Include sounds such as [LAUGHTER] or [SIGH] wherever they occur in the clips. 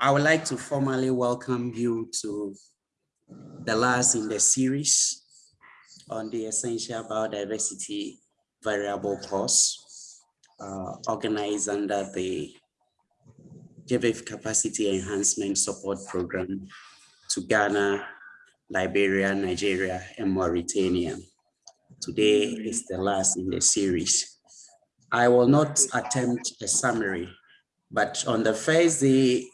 I would like to formally welcome you to the last in the series on the essential biodiversity variable course uh, organized under the GBIF Capacity Enhancement Support Program to Ghana, Liberia, Nigeria, and Mauritania. Today is the last in the series. I will not attempt a summary, but on the first day,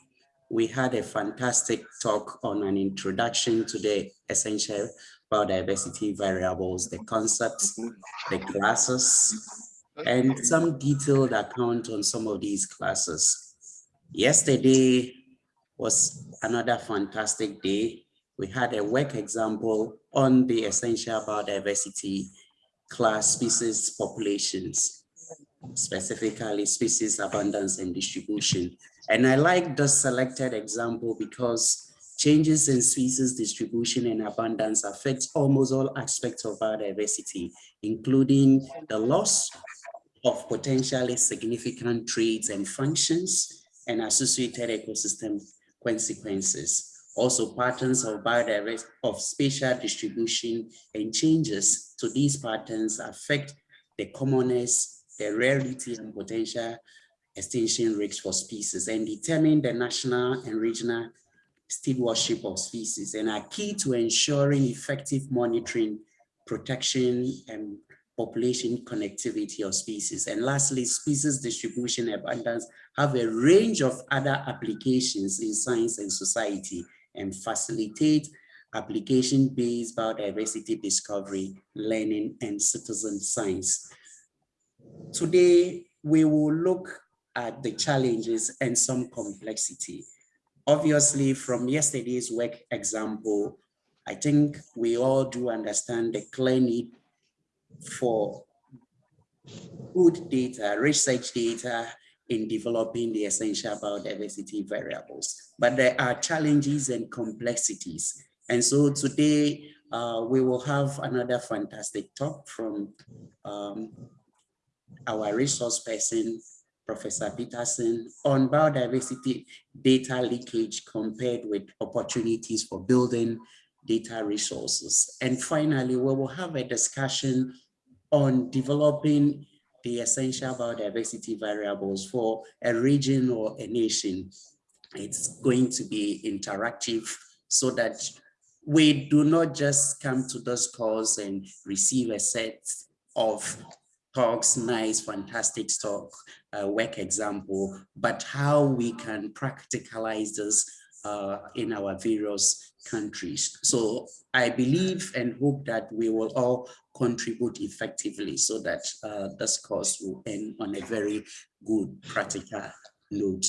we had a fantastic talk on an introduction to the essential biodiversity variables, the concepts, the classes, and some detailed account on some of these classes. Yesterday was another fantastic day. We had a work example on the essential biodiversity class species populations, specifically species abundance and distribution. And I like the selected example because changes in species distribution and abundance affect almost all aspects of biodiversity, including the loss of potentially significant traits and functions, and associated ecosystem consequences. Also patterns of biodiversity of spatial distribution and changes to these patterns affect the commonness, the rarity and potential extinction risks for species and determine the national and regional stewardship of species and are key to ensuring effective monitoring, protection, and population connectivity of species. And lastly, species distribution abundance have a range of other applications in science and society and facilitate application-based biodiversity discovery, learning, and citizen science. Today, we will look at the challenges and some complexity. Obviously, from yesterday's work example, I think we all do understand the clear need for good data, research data in developing the essential biodiversity variables. But there are challenges and complexities. And so today uh, we will have another fantastic talk from um, our resource person, Professor Peterson, on biodiversity data leakage compared with opportunities for building data resources. And finally, we will have a discussion on developing the essential biodiversity variables for a region or a nation. It's going to be interactive so that we do not just come to those calls and receive a set of talks, nice, fantastic talk, uh, work example, but how we can practicalize this uh, in our various countries. So I believe and hope that we will all contribute effectively so that uh, this course will end on a very good practical note.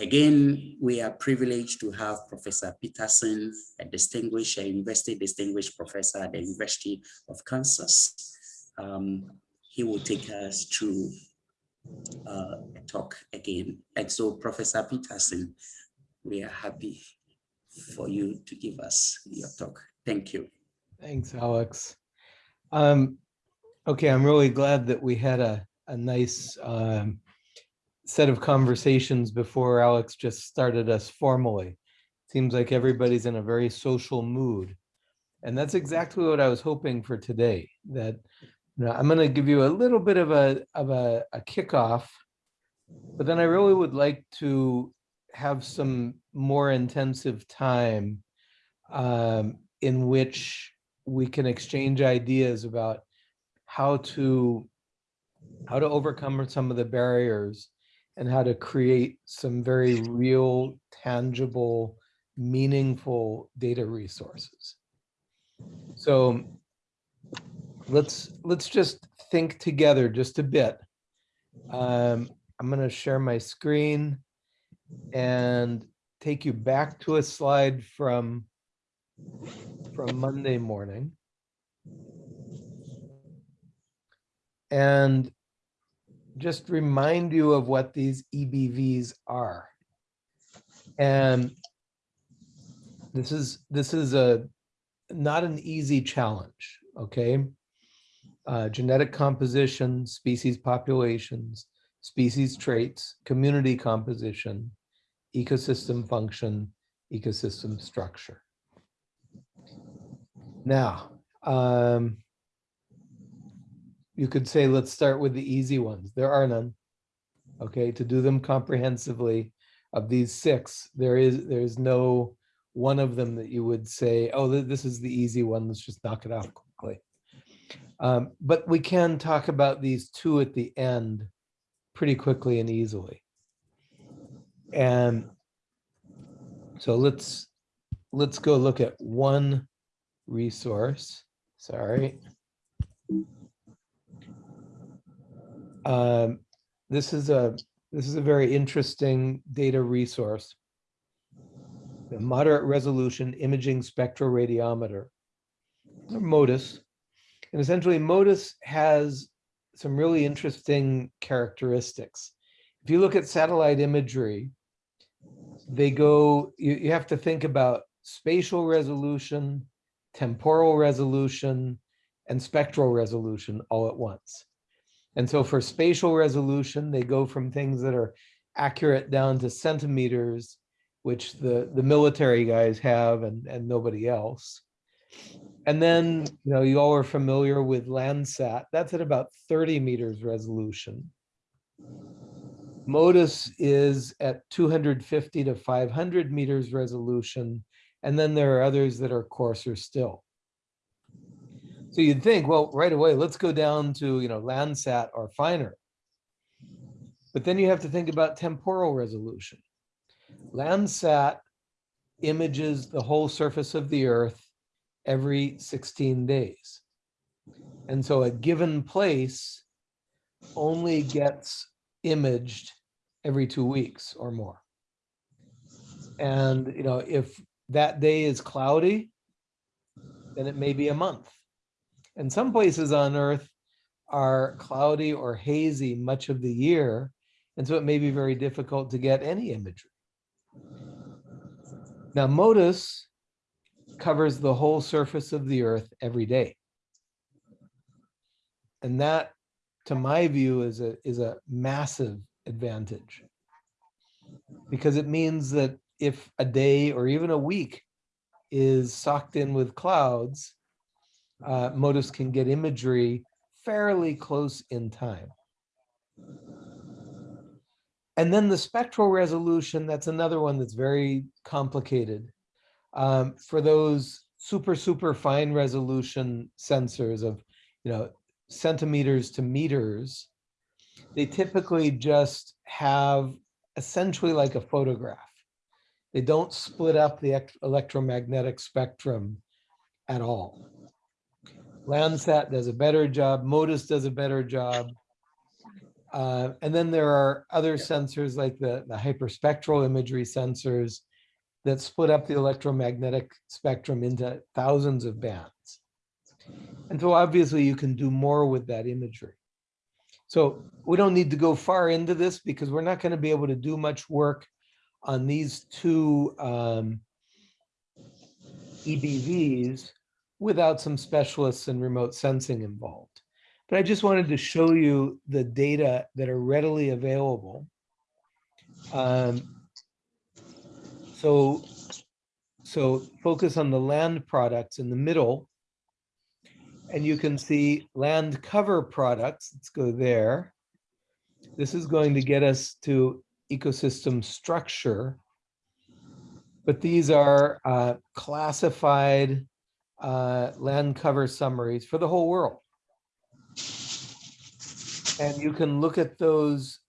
Again, we are privileged to have Professor Peterson, a distinguished a university distinguished professor at the University of Kansas. Um, he will take us through uh, a talk again. And so Professor Peterson, we are happy for you to give us your talk. Thank you. Thanks, Alex. Um, okay, I'm really glad that we had a, a nice um, set of conversations before Alex just started us formally. Seems like everybody's in a very social mood. And that's exactly what I was hoping for today, that know, I'm going to give you a little bit of a, of a, a kickoff, but then I really would like to have some more intensive time um, in which we can exchange ideas about how to how to overcome some of the barriers and how to create some very real, tangible, meaningful data resources. So let's let's just think together just a bit. Um, I'm going to share my screen and take you back to a slide from from Monday morning. And just remind you of what these EBVs are. And this is this is a not an easy challenge, okay? Uh, genetic composition, species populations, species traits, community composition, ecosystem function, ecosystem structure. Now, um, you could say, let's start with the easy ones. There are none. Okay, to do them comprehensively of these six, there is, there is no one of them that you would say, oh, this is the easy one. Let's just knock it off quickly. Um, but we can talk about these two at the end pretty quickly and easily. And so let's, let's go look at one resource. Sorry. Um, this is a, this is a very interesting data resource. The moderate resolution imaging spectroradiometer, or MODIS. And essentially MODIS has some really interesting characteristics. If you look at satellite imagery, they go, you, you have to think about spatial resolution, temporal resolution, and spectral resolution all at once. And so for spatial resolution, they go from things that are accurate down to centimeters, which the, the military guys have and, and nobody else. And then, you know, you all are familiar with Landsat. That's at about 30 meters resolution. MODIS is at 250 to 500 meters resolution. And then there are others that are coarser still. So you'd think, well, right away, let's go down to, you know, Landsat or finer. But then you have to think about temporal resolution. Landsat images the whole surface of the earth every 16 days. And so a given place only gets imaged every two weeks or more. And, you know, if that day is cloudy, then it may be a month. And some places on Earth are cloudy or hazy much of the year. And so it may be very difficult to get any imagery. Now, MODIS covers the whole surface of the Earth every day. And that, to my view, is a, is a massive advantage. Because it means that if a day or even a week is socked in with clouds, uh, MODIS can get imagery fairly close in time. And then the spectral resolution, that's another one that's very complicated. Um, for those super, super fine resolution sensors of, you know, centimeters to meters, they typically just have essentially like a photograph. They don't split up the electromagnetic spectrum at all. Landsat does a better job, MODIS does a better job. Uh, and then there are other sensors like the, the hyperspectral imagery sensors that split up the electromagnetic spectrum into thousands of bands. And so obviously you can do more with that imagery. So we don't need to go far into this because we're not going to be able to do much work on these two um, EBVs without some specialists in remote sensing involved. But I just wanted to show you the data that are readily available. Um, so, so focus on the land products in the middle. And you can see land cover products. Let's go there. This is going to get us to ecosystem structure. But these are uh, classified uh, land cover summaries for the whole world. And you can look at those,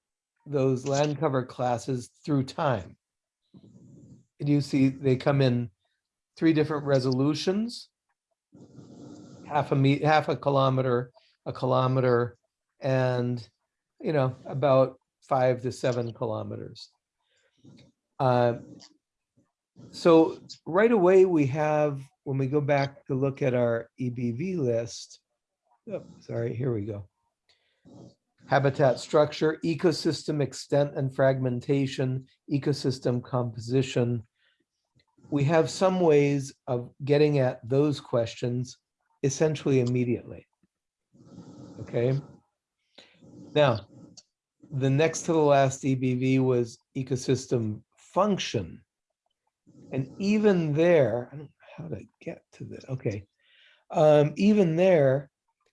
those land cover classes through time. And you see they come in three different resolutions. Half a me, half a kilometer, a kilometer, and you know, about five to seven kilometers. Uh, so right away we have when we go back to look at our EBV list, oh, sorry, here we go. Habitat structure, ecosystem extent and fragmentation, ecosystem composition. We have some ways of getting at those questions essentially immediately. Okay. Now, the next to the last EBV was ecosystem function. And even there, I don't know how to get to this, okay. Um, even there,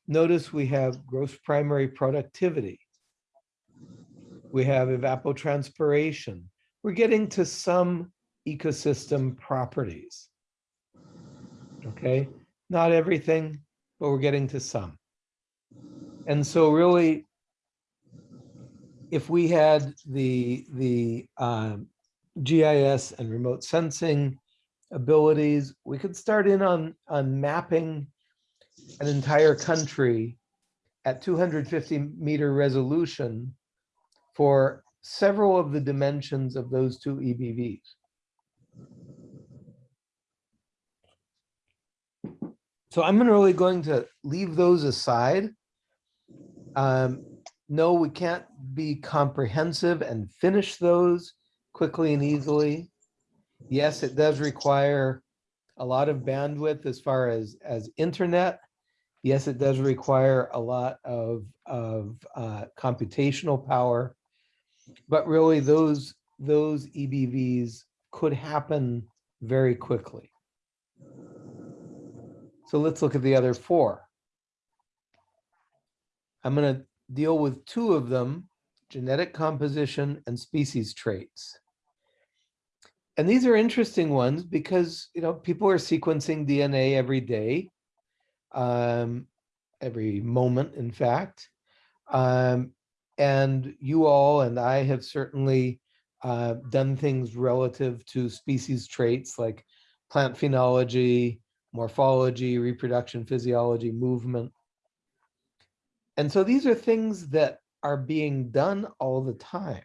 notice we have gross primary productivity. We have evapotranspiration. We're getting to some ecosystem properties. Okay, not everything, but we're getting to some. And so really, if we had the, the um, GIS and remote sensing abilities, we could start in on, on mapping an entire country at 250 meter resolution for several of the dimensions of those two EBVs. So I'm really going to leave those aside. Um, no, we can't be comprehensive and finish those quickly and easily. Yes, it does require a lot of bandwidth as far as, as internet. Yes, it does require a lot of, of uh, computational power. But really those, those EBVs could happen very quickly. So let's look at the other four. I'm going to deal with two of them, genetic composition and species traits. And these are interesting ones because, you know, people are sequencing DNA every day, um, every moment, in fact. Um, and you all and I have certainly uh, done things relative to species traits like plant phenology, morphology, reproduction, physiology, movement. And so these are things that are being done all the time.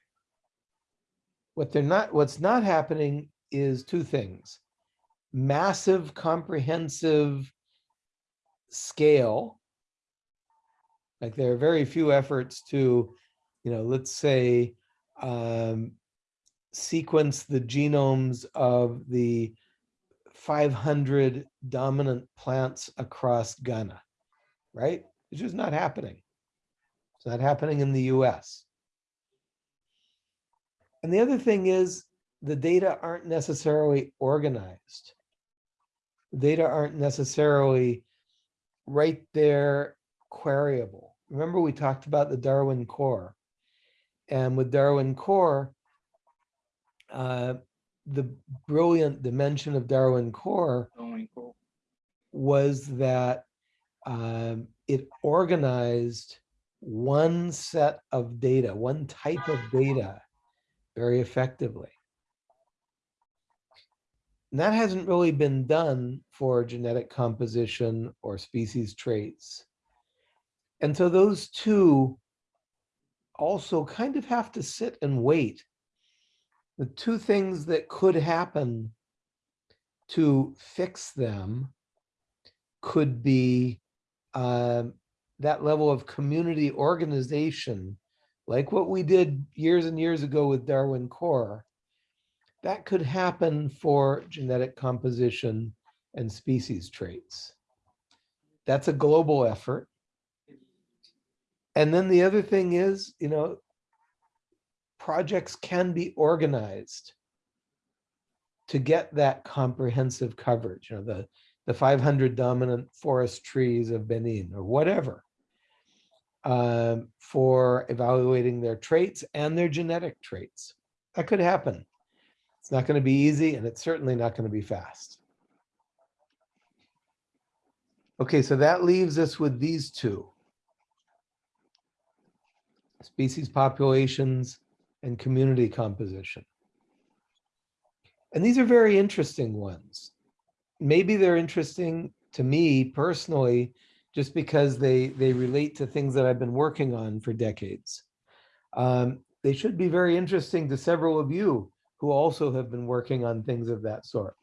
What they're not, what's not happening is two things. Massive, comprehensive scale. Like there are very few efforts to, you know, let's say, um, sequence the genomes of the 500 dominant plants across Ghana, right? It's just not happening. It's not happening in the US. And the other thing is the data aren't necessarily organized. The data aren't necessarily right there queryable. Remember we talked about the Darwin core. And with Darwin core, uh, the brilliant dimension of Darwin core was that um, it organized one set of data, one type of data very effectively. And that hasn't really been done for genetic composition or species traits. And so those two also kind of have to sit and wait the two things that could happen to fix them could be um, that level of community organization, like what we did years and years ago with Darwin Core, that could happen for genetic composition and species traits. That's a global effort. And then the other thing is, you know, projects can be organized to get that comprehensive coverage, you know, the, the 500 dominant forest trees of Benin or whatever, um, for evaluating their traits and their genetic traits. That could happen. It's not going to be easy and it's certainly not going to be fast. Okay, so that leaves us with these two. Species populations and community composition. And these are very interesting ones. Maybe they're interesting to me personally, just because they, they relate to things that I've been working on for decades. Um, they should be very interesting to several of you who also have been working on things of that sort.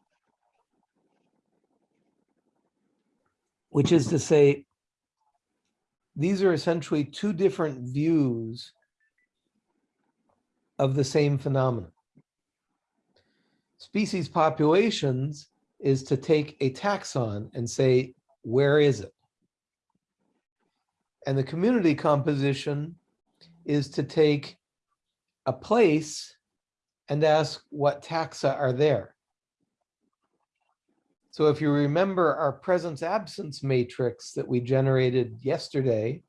Which is to say, these are essentially two different views of the same phenomenon. Species populations is to take a taxon and say, where is it? And the community composition is to take a place and ask what taxa are there. So if you remember our presence absence matrix that we generated yesterday,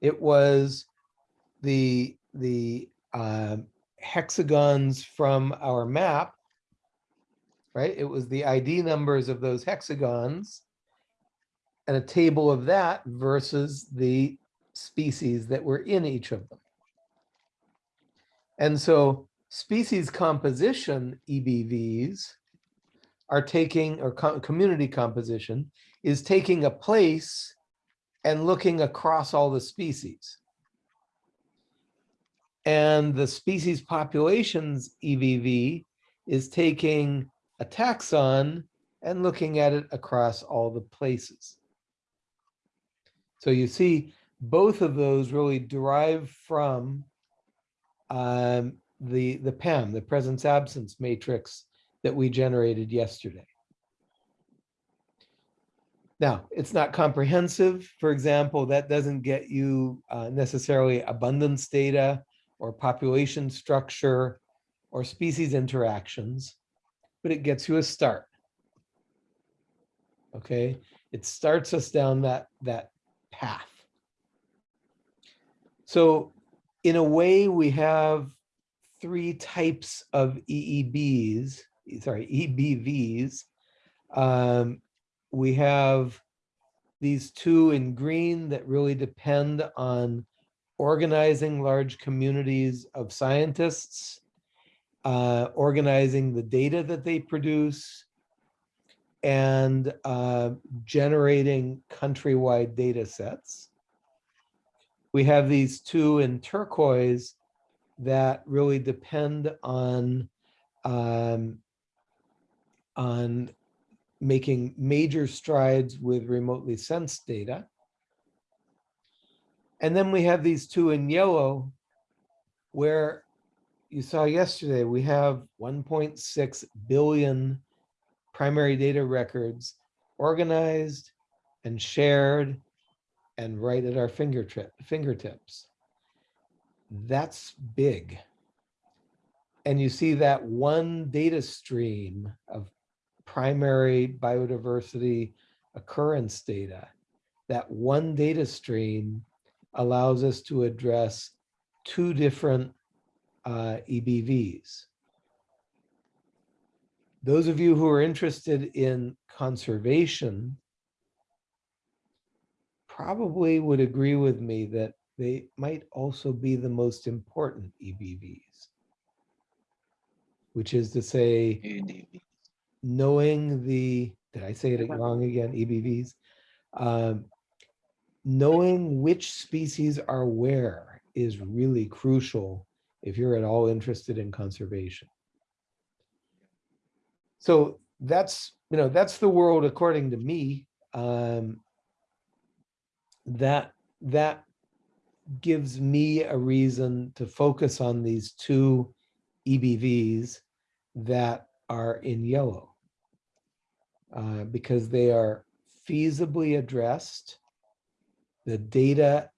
it was the, the um, hexagons from our map, right? It was the ID numbers of those hexagons and a table of that versus the species that were in each of them. And so species composition EBVs are taking, or co- community composition is taking a place and looking across all the species. And the species populations EVV is taking a taxon and looking at it across all the places. So you see, both of those really derive from um, the, the PAM, the presence absence matrix that we generated yesterday. Now, it's not comprehensive. For example, that doesn't get you uh, necessarily abundance data or population structure or species interactions, but it gets you a start. Okay, it starts us down that, that path. So in a way, we have three types of EEBs, sorry, EBVs. Um, we have these two in green that really depend on organizing large communities of scientists, uh, organizing the data that they produce, and uh, generating countrywide data sets. We have these two in turquoise that really depend on um, on making major strides with remotely sensed data. And then we have these two in yellow where you saw yesterday, we have 1.6 billion primary data records organized and shared and right at our fingertip, fingertips. That's big. And you see that one data stream of primary biodiversity occurrence data, that one data stream allows us to address two different uh, EBVs. Those of you who are interested in conservation probably would agree with me that they might also be the most important EBVs, which is to say, knowing the, did I say it wrong again, EBVs? Um, Knowing which species are where is really crucial if you're at all interested in conservation. So that's, you know, that's the world according to me. Um, that, that gives me a reason to focus on these two EBVs that are in yellow. uh, because they are feasibly addressed. The data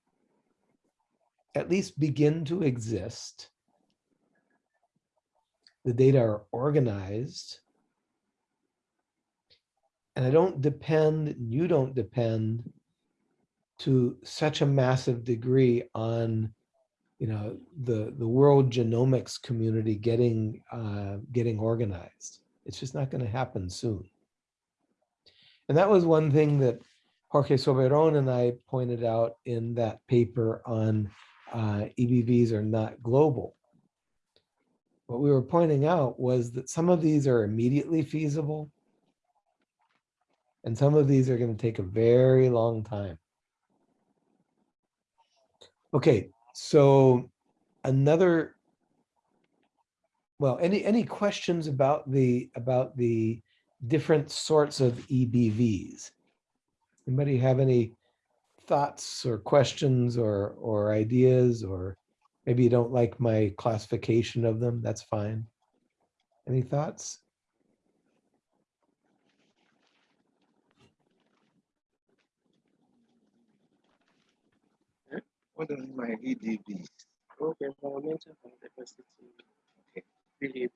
at least begin to exist. The data are organized. And I don't depend, you don't depend to such a massive degree on, you know, the, the world genomics community getting, uh, getting organized. It's just not going to happen soon. And that was one thing that Jorge Soberon and I pointed out in that paper on uh, EBVs are not global. What we were pointing out was that some of these are immediately feasible. And some of these are going to take a very long time. Okay, so another, well, any any questions about the about the different sorts of EBVs? Anybody have any thoughts or questions or or ideas or maybe you don't like my classification of them, that's fine. Any thoughts? What are my EDVs? Okay, environmental biodiversity. Okay. Philip,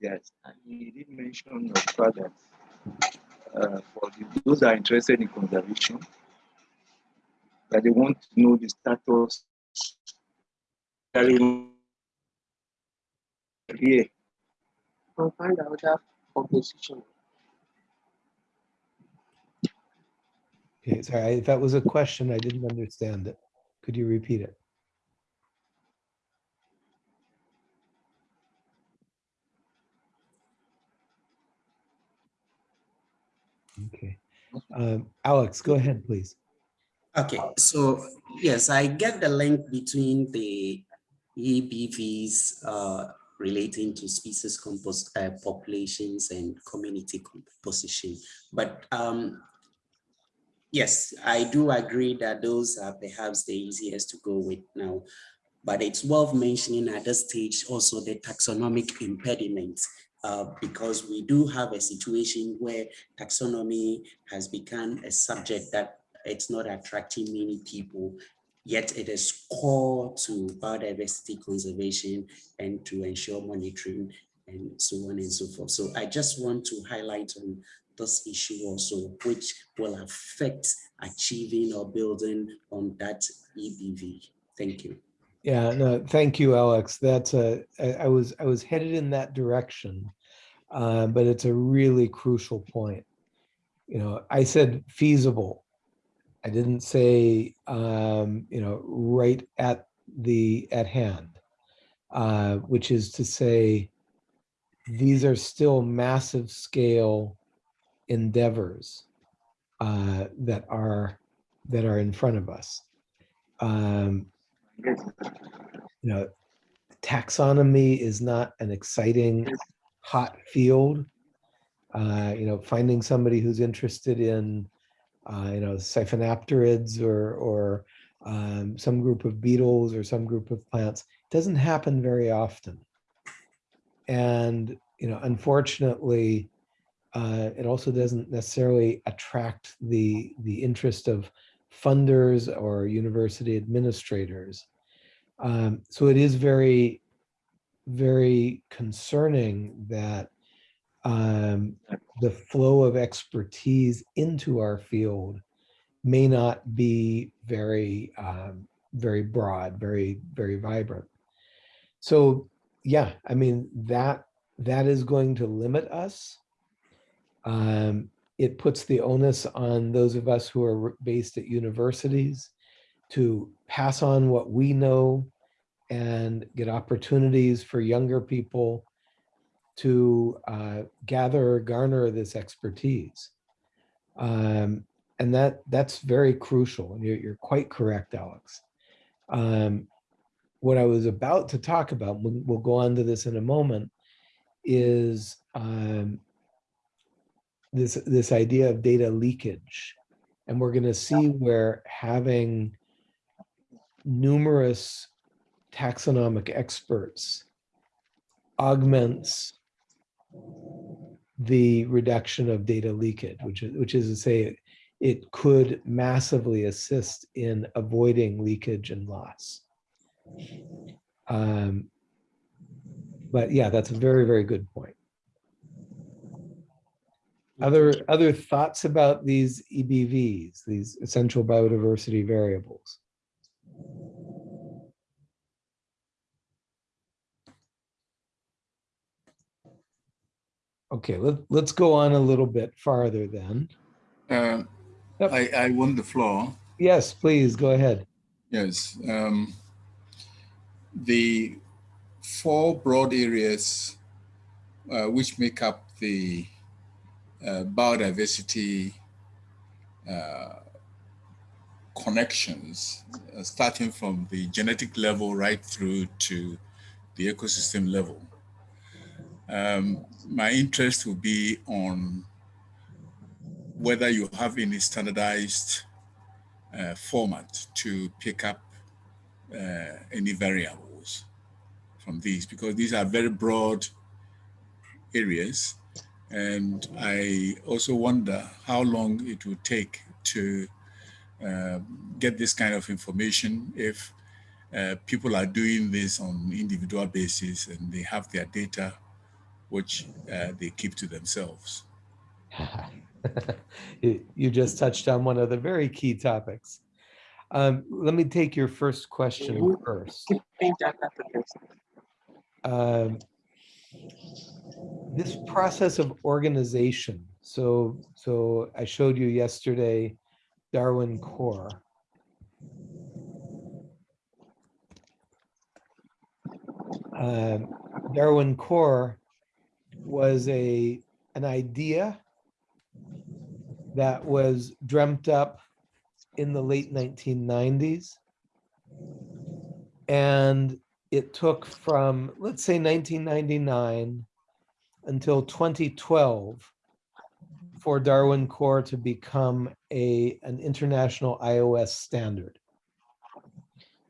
yes, and he did mention the fact that uh, for those that are interested in conservation, that they want to know the status here. I'll find out that composition. Okay, sorry, if that was a question, I didn't understand it. Could you repeat it? Okay, um, Alex, go ahead, please. Okay, so yes, I get the link between the EBVs uh, relating to species compos uh, populations and community composition. But um, yes, I do agree that those are perhaps the easiest to go with now. But it's worth mentioning at this stage also the taxonomic impediments uh, because we do have a situation where taxonomy has become a subject that it's not attracting many people, yet it is core to biodiversity conservation and to ensure monitoring and so on and so forth. So I just want to highlight on this issue also, which will affect achieving or building on that EBV. Thank you. Yeah, no, thank you, Alex. That's a, I was, I was headed in that direction, uh, but it's a really crucial point. You know, I said feasible. I didn't say, um, you know, right at the, at hand, uh, which is to say, these are still massive scale endeavors uh, that are, that are in front of us. Um. You know, taxonomy is not an exciting, hot field. Uh, you know, finding somebody who's interested in, uh, you know, siphonapterids or, or um, some group of beetles or some group of plants doesn't happen very often. And, you know, unfortunately, uh, it also doesn't necessarily attract the, the interest of funders or university administrators. Um, so it is very, very concerning that um, the flow of expertise into our field may not be very, um, very broad, very, very vibrant. So yeah, I mean, that, that is going to limit us. Um, it puts the onus on those of us who are based at universities to pass on what we know and get opportunities for younger people to uh, gather, garner this expertise. Um, and that that's very crucial. And you're, you're quite correct, Alex. Um, what I was about to talk about, we'll, we'll, go on to this in a moment, is um, this, this idea of data leakage. And we're going to see where having numerous taxonomic experts augments the reduction of data leakage, which is, which is to say it could massively assist in avoiding leakage and loss. Um, but yeah, that's a very, very good point. Other, other thoughts about these EBVs, these essential biodiversity variables? Okay, let, let's go on a little bit farther then. Uh, Yep. I, I want the floor. Yes, please, go ahead. Yes. Um, the four broad areas uh, which make up the biodiversity uh, connections, uh, starting from the genetic level right through to the ecosystem level. Um, my interest will be on whether you have any standardized uh, format to pick up uh, any variables from these, because these are very broad areas. And I also wonder how long it will take to uh, get this kind of information if uh, people are doing this on individual basis and they have their data which uh, they keep to themselves. [LAUGHS] You you just touched on one of the very key topics. Um, let me take your first question first. Keeping data to themselves. um, this process of organization. So, so I showed you yesterday Darwin Core. Um, Darwin Core was a an idea that was dreamt up in the late 1990s. And it took from, let's say 1999 until 2012 for Darwin Core to become a, an international iOS standard.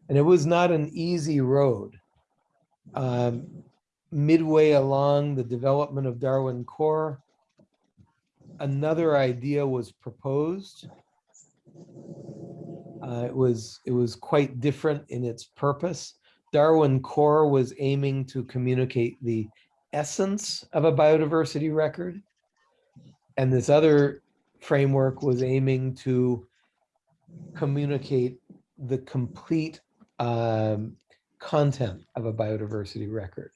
And it was not an easy road. Um, midway along the development of Darwin Core, another idea was proposed. Uh, it was it was quite different in its purpose. Darwin Core was aiming to communicate the essence of a biodiversity record. And this other framework was aiming to communicate the complete um, content of a biodiversity record.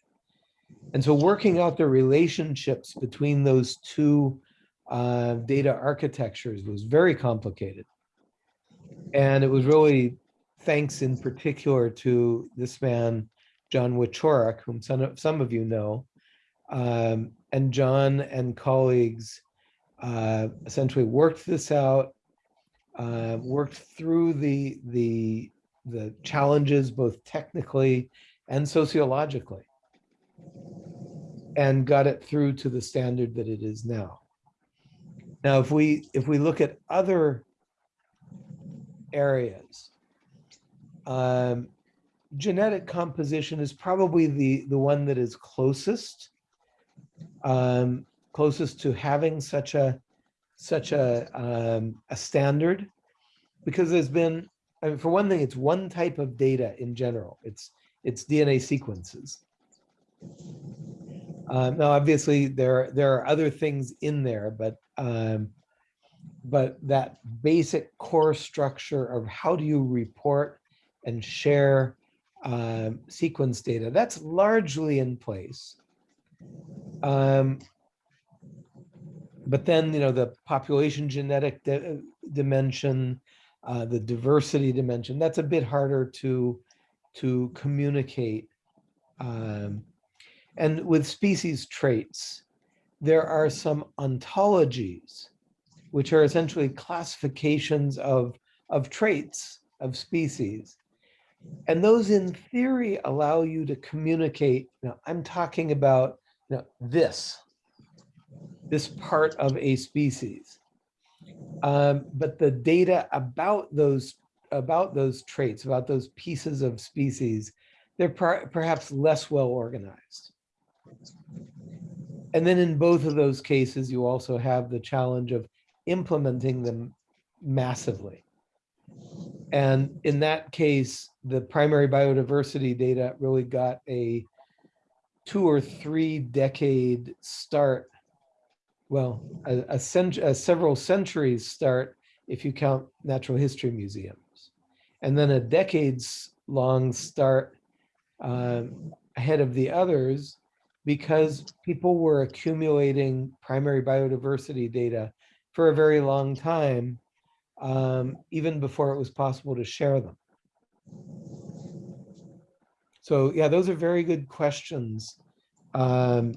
And so working out the relationships between those two uh, data architectures was very complicated. And it was really thanks in particular to this man, John Wieczorek, whom some of, some of you know. Um, and John and colleagues uh, essentially worked this out, uh, worked through the, the, the challenges both technically and sociologically, and got it through to the standard that it is now. Now, if we if we look at other areas, um, genetic composition is probably the the one that is closest um, closest to having such a such a um, a standard. Because there's been I mean, for one thing it's one type of data in general. It's it's DNA sequences. Um, now, obviously, there there are other things in there, but um, but that basic core structure of how do you report and share um, sequence data that's largely in place. Um, but then, you know, the population genetic di dimension, uh, the diversity dimension, that's a bit harder to to communicate. Um, and with species traits, there are some ontologies, which are essentially classifications of, of traits of species. And those in theory allow you to communicate, you know, I'm talking about you know, this, this part of a species. Um, but the data about those about those traits, about those pieces of species, they're per perhaps less well organized. And then in both of those cases, you also have the challenge of implementing them massively. And in that case, the primary biodiversity data really got a two or three decade start. Well, a, a, cent a several centuries start if you count natural history museums. And then a decades long start um, ahead of the others because people were accumulating primary biodiversity data for a very long time, um, even before it was possible to share them. So yeah, those are very good questions. Um,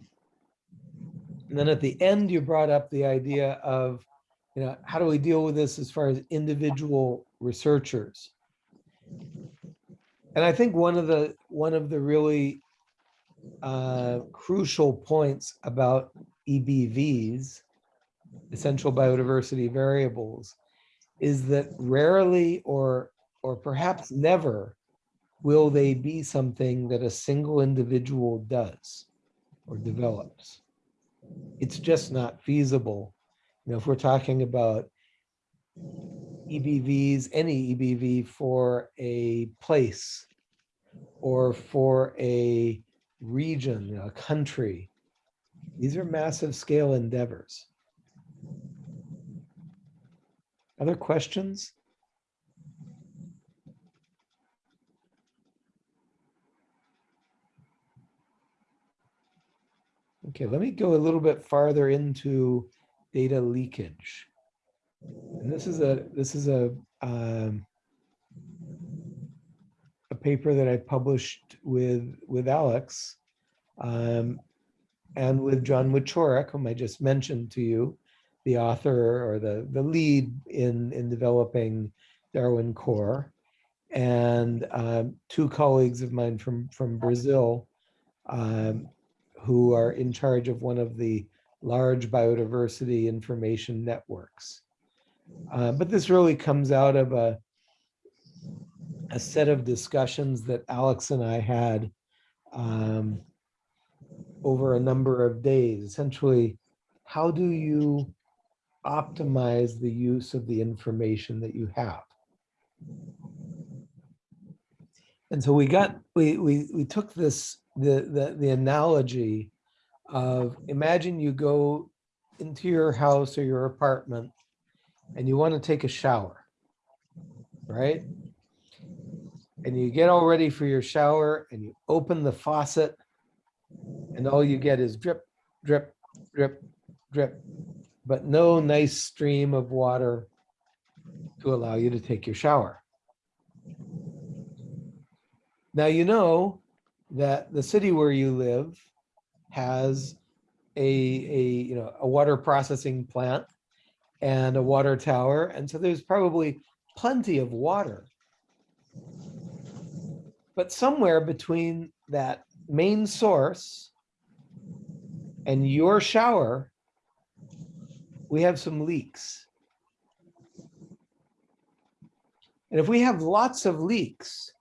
and then at the end, you brought up the idea of, you know, how do we deal with this as far as individual researchers? And I think one of the one of the really uh, crucial points about EBVs, essential biodiversity variables, is that rarely or or perhaps never will they be something that a single individual does or develops. It's just not feasible. You know, if we're talking about EBVs, any EBV for a place or for a region, a country. These are massive scale endeavors. Other questions? Okay, let me go a little bit farther into data leakage. And this is a, this is a, um, a paper that I published with, with Alex um, and with John Wieczorek, whom I just mentioned to you, the author or the, the lead in, in developing Darwin Core, and um, two colleagues of mine from, from Brazil um, who are in charge of one of the large biodiversity information networks. Uh, but this really comes out of a, a set of discussions that Alex and I had um, over a number of days. Essentially, how do you optimize the use of the information that you have? And so we got, we, we, we took this, the, the, the analogy of imagine you go into your house or your apartment and you want to take a shower, right? And you get all ready for your shower and you open the faucet and all you get is drip, drip, drip, drip, but no nice stream of water to allow you to take your shower. Now, you know that the city where you live has a, a, you know, a water processing plant and a water tower. And so there's probably plenty of water. But somewhere between that main source and your shower, we have some leaks. And if we have lots of leaks,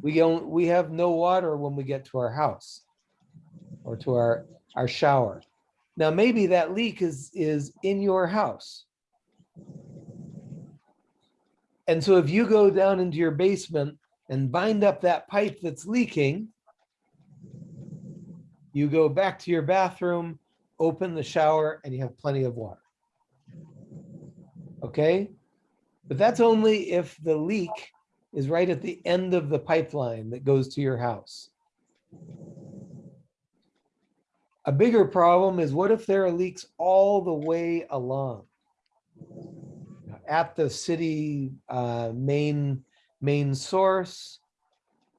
we don't, we have no water when we get to our house or to our, our shower. Now, maybe that leak is, is in your house. And so if you go down into your basement and bind up that pipe that's leaking, you go back to your bathroom, open the shower, and you have plenty of water. Okay? But that's only if the leak is right at the end of the pipeline that goes to your house. A bigger problem is what if there are leaks all the way along? At the city uh, main, main source,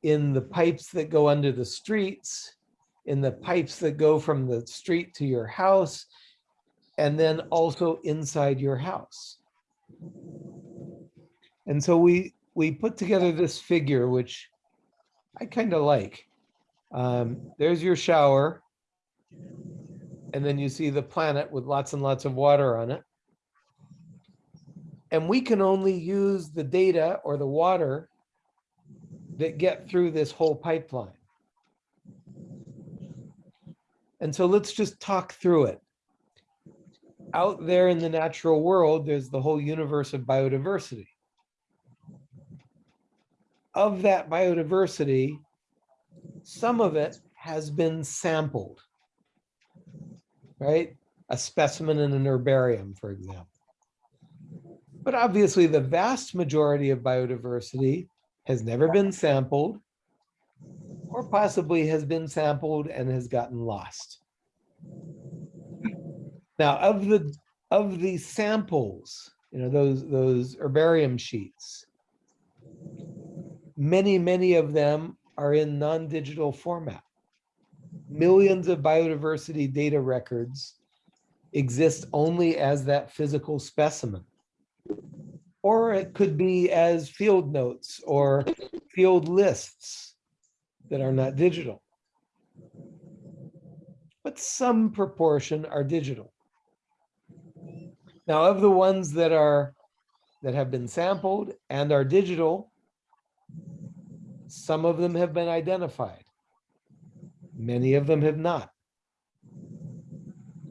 in the pipes that go under the streets, in the pipes that go from the street to your house, and then also inside your house. And so we we put together this figure, which I kind of like. Um, there's your shower. And then you see the planet with lots and lots of water on it. And we can only use the data or the water that get through this whole pipeline. And so let's just talk through it. Out there in the natural world, there's the whole universe of biodiversity of that biodiversity, some of it has been sampled, right? A specimen in an herbarium, for example. But obviously the vast majority of biodiversity has never been sampled or possibly has been sampled and has gotten lost. Now of the of the samples, you know, those those herbarium sheets, many, many of them are in non-digital format. Millions of biodiversity data records exist only as that physical specimen. Or it could be as field notes or field lists that are not digital. But some proportion are digital. Now of the ones that are that have been sampled and are digital, some of them have been identified. Many of them have not.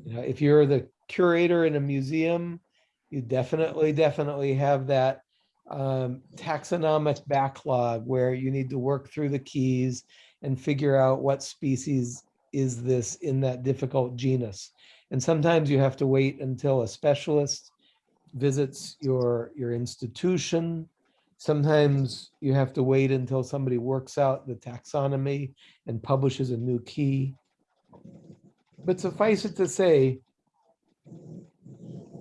You know, if you're the curator in a museum, you definitely, definitely have that um, taxonomic backlog where you need to work through the keys and figure out what species is this in that difficult genus. And sometimes you have to wait until a specialist visits your, your institution. Sometimes you have to wait until somebody works out the taxonomy and publishes a new key. But suffice it to say,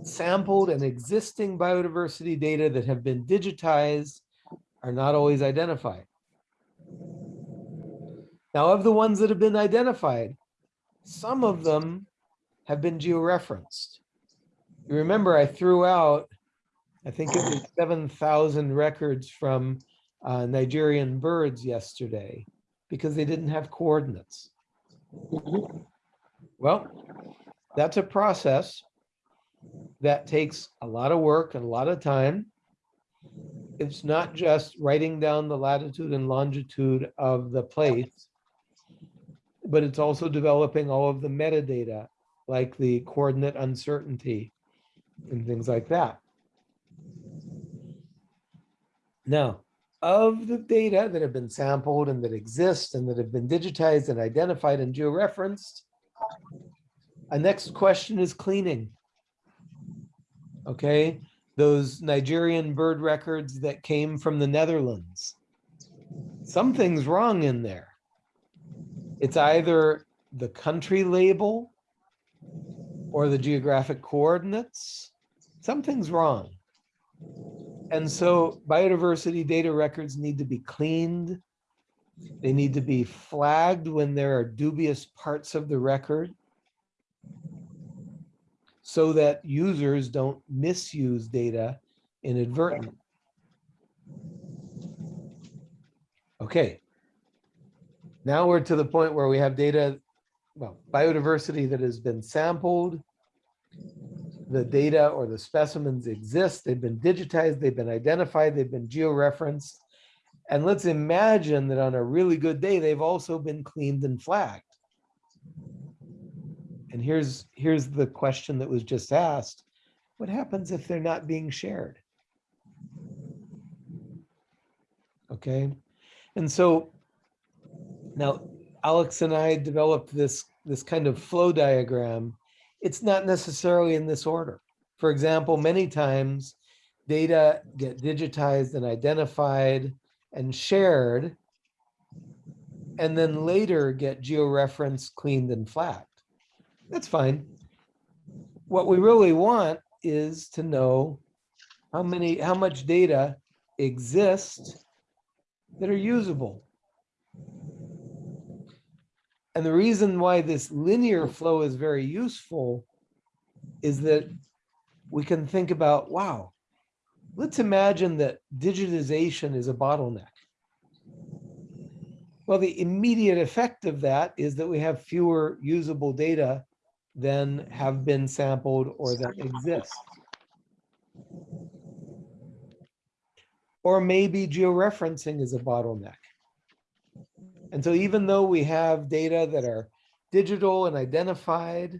sampled and existing biodiversity data that have been digitized are not always identified. Now, of the ones that have been identified, some of them have been georeferenced. You remember I threw out, I think it was 7,000 records from uh, Nigerian birds yesterday because they didn't have coordinates. Well, that's a process that takes a lot of work and a lot of time. It's not just writing down the latitude and longitude of the place, but it's also developing all of the metadata, like the coordinate uncertainty and things like that. Now, of the data that have been sampled and that exist and that have been digitized and identified and georeferenced, a next question is cleaning. Okay, those Nigerian bird records that came from the Netherlands. Something's wrong in there. It's either the country label or the geographic coordinates. Something's wrong. And so biodiversity data records need to be cleaned. They need to be flagged when there are dubious parts of the record so that users don't misuse data inadvertently. Okay. Now we're to the point where we have data, well, biodiversity that has been sampled. The data or the specimens exist. They've been digitized. They've been identified. They've been georeferenced. And let's imagine that on a really good day, they've also been cleaned and flagged. And here's, here's the question that was just asked. What happens if they're not being shared? Okay, and so now Alex and I developed this, this kind of flow diagram. It's not necessarily in this order. For example, many times data get digitized and identified and shared, and then later get georeferenced, cleaned, and flagged. That's fine. What we really want is to know how many, how much data exists that are usable. And the reason why this linear flow is very useful is that we can think about, wow, let's imagine that digitization is a bottleneck. Well, the immediate effect of that is that we have fewer usable data than have been sampled or that exist. Or maybe georeferencing is a bottleneck. And so even though we have data that are digital and identified,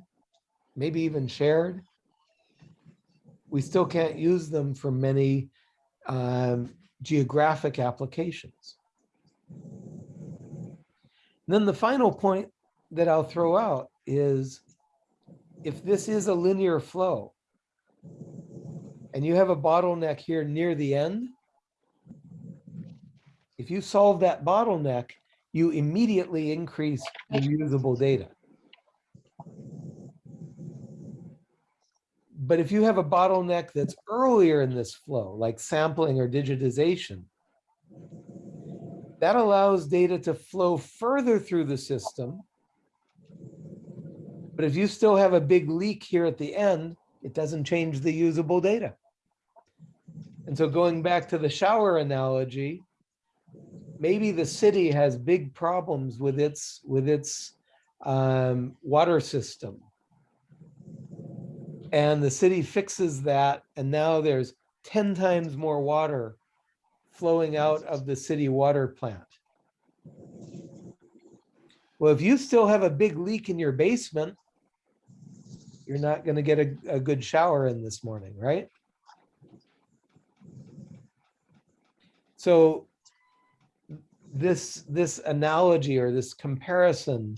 maybe even shared, we still can't use them for many um, geographic applications. then the final point that I'll throw out is if this is a linear flow and you have a bottleneck here near the end, if you solve that bottleneck, you immediately increase the usable data. But if you have a bottleneck that's earlier in this flow, like sampling or digitization, that allows data to flow further through the system but if you still have a big leak here at the end, it doesn't change the usable data. And so going back to the shower analogy, maybe the city has big problems with its with its um, water system. And the city fixes that, and now there's 10 times more water flowing out of the city water plant. Well, if you still have a big leak in your basement, you're not going to get a, a good shower in this morning, right? So this, this analogy or this comparison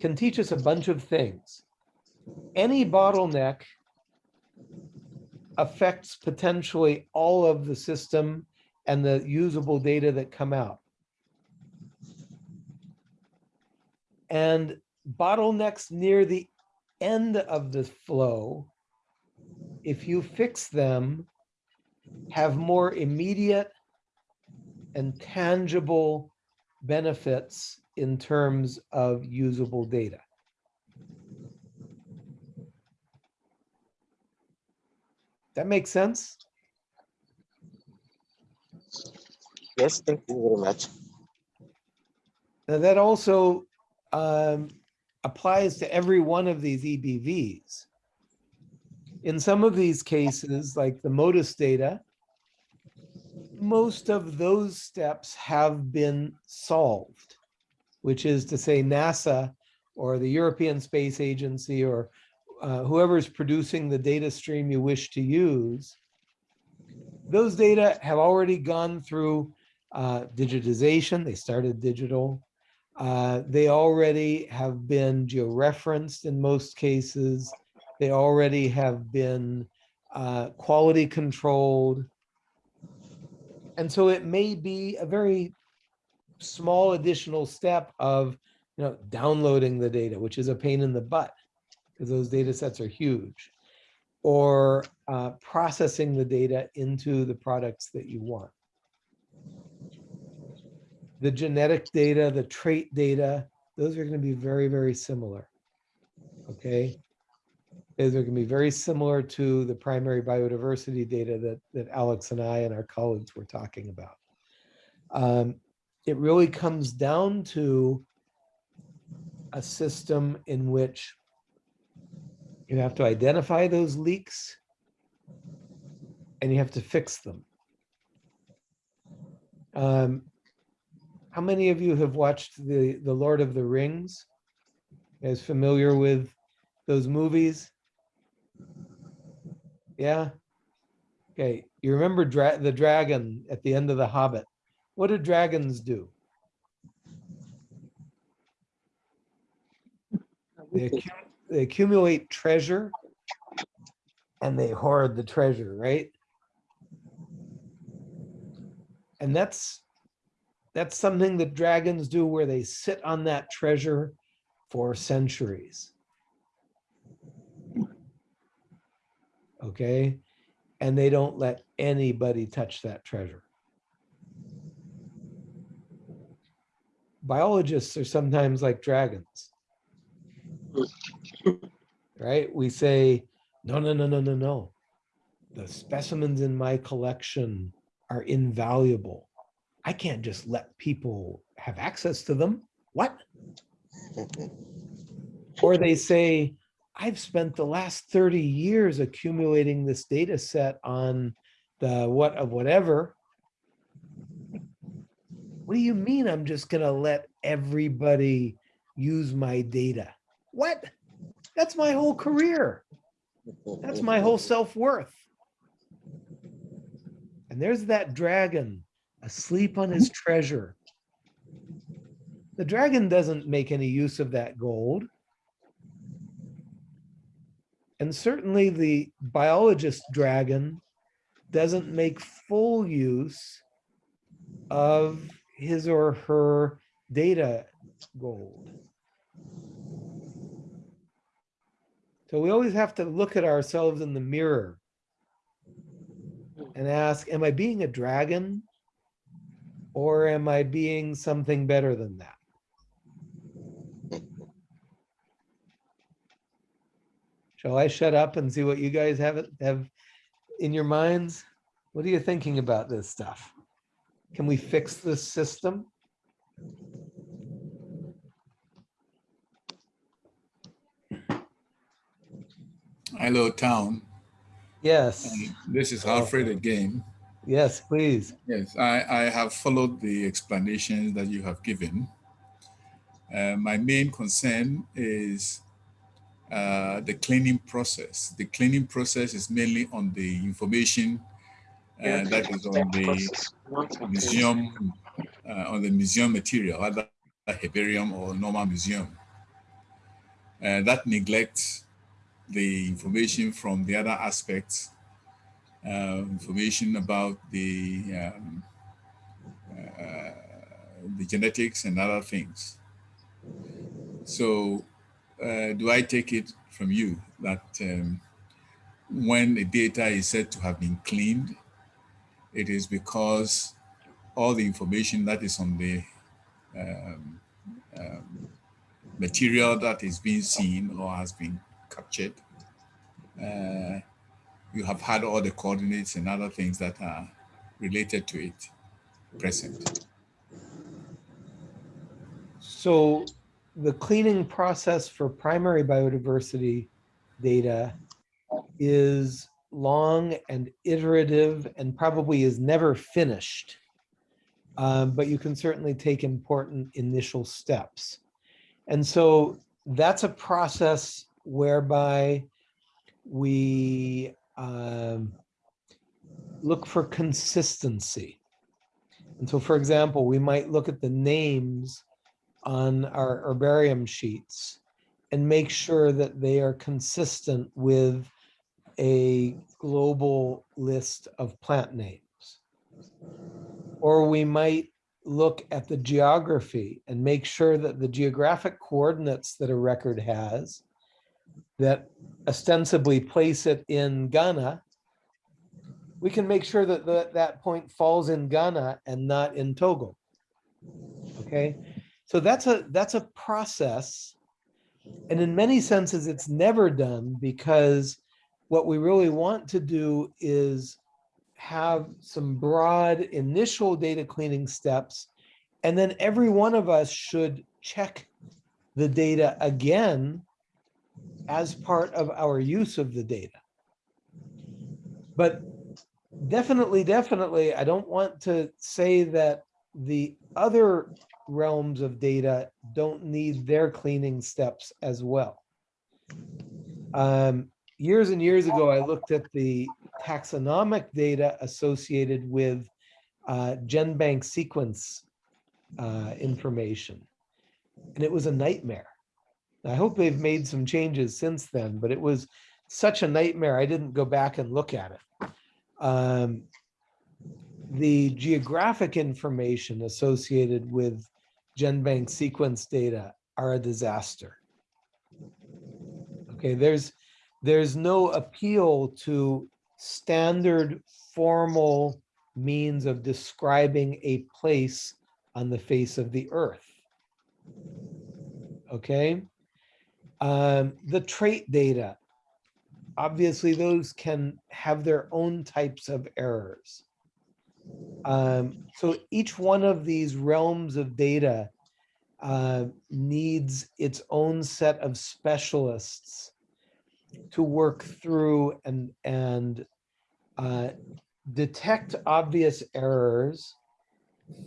can teach us a bunch of things. Any bottleneck affects potentially all of the system and the usable data that come out. And bottlenecks near the end of the flow, if you fix them, have more immediate and tangible benefits in terms of usable data. That makes sense? Yes, thank you very much. Now that also um, applies to every one of these EBVs. In some of these cases, like the MODIS data, most of those steps have been solved, which is to say NASA or the European Space Agency or uh, whoever's producing the data stream you wish to use, those data have already gone through uh, digitization. They started digital. Uh, they already have been georeferenced in most cases. They already have been uh, quality controlled. And so it may be a very small additional step of you know, downloading the data, which is a pain in the butt because those data sets are huge, or uh, processing the data into the products that you want. The genetic data, the trait data, those are going to be very, very similar. Okay. Those are going to be very similar to the primary biodiversity data that, that Alex and I and our colleagues were talking about. Um, it really comes down to a system in which you have to identify those leaks and you have to fix them. Um, how many of you have watched the, the Lord of the Rings? Is familiar with those movies? Yeah? Okay, you remember dra the dragon at the end of The Hobbit. What do dragons do? They, accu they accumulate treasure and they hoard the treasure, right? And that's that's something that dragons do where they sit on that treasure for centuries. Okay, and they don't let anybody touch that treasure. Biologists are sometimes like dragons right? We say, no, no, no, no, no, no. The specimens in my collection are invaluable. I can't just let people have access to them. What? [LAUGHS] or they say, I've spent the last 30 years accumulating this data set on the what of whatever. What do you mean I'm just going to let everybody use my data? What? That's my whole career. That's my whole self-worth. And there's that dragon asleep on his treasure. The dragon doesn't make any use of that gold. And certainly the biologist dragon doesn't make full use of his or her data gold. So we always have to look at ourselves in the mirror and ask, am I being a dragon or am I being something better than that? Shall I shut up and see what you guys have have in your minds? What are you thinking about this stuff? Can we fix this system? Hello, town. Yes. Um, this is Alfred again. Yes, please. Yes, I, I have followed the explanations that you have given. Uh, my main concern is uh, the cleaning process. The cleaning process is mainly on the information Uh, that is on the Process not material. museum, uh, on the museum material, either herbarium or normal museum. Uh, that neglects the information from the other aspects, information about the um, uh, the genetics and other things. So, uh, do I take it from you that um, when the data is said to have been cleaned, it is because all the information that is on the um, um, material that is being seen or has been captured, uh, you have had all the coordinates and other things that are related to it present. So the cleaning process for primary biodiversity data is long and iterative and probably is never finished. Um, but you can certainly take important initial steps. And so that's a process whereby we um, look for consistency. And so, for example, we might look at the names on our herbarium sheets and make sure that they are consistent with a global list of plant names. Or we might look at the geography and make sure that the geographic coordinates that a record has that ostensibly place it in Ghana, we can make sure that the, that point falls in Ghana and not in Togo. Okay, so that's a that's a process. And in many senses, it's never done because what we really want to do is have some broad initial data cleaning steps. And then every one of us should check the data again as part of our use of the data. But definitely, definitely, I don't want to say that the other realms of data don't need their cleaning steps as well. Um, years and years ago, I looked at the taxonomic data associated with uh, GenBank sequence uh, information. And it was a nightmare. I hope they've made some changes since then, but it was such a nightmare. I didn't go back and look at it. Um, the geographic information associated with GenBank sequence data are a disaster. Okay, there's there's no appeal to standard formal means of describing a place on the face of the earth. Okay. Um, the trait data, obviously those can have their own types of errors. Um, so each one of these realms of data uh, needs its own set of specialists to work through and and uh, detect obvious errors,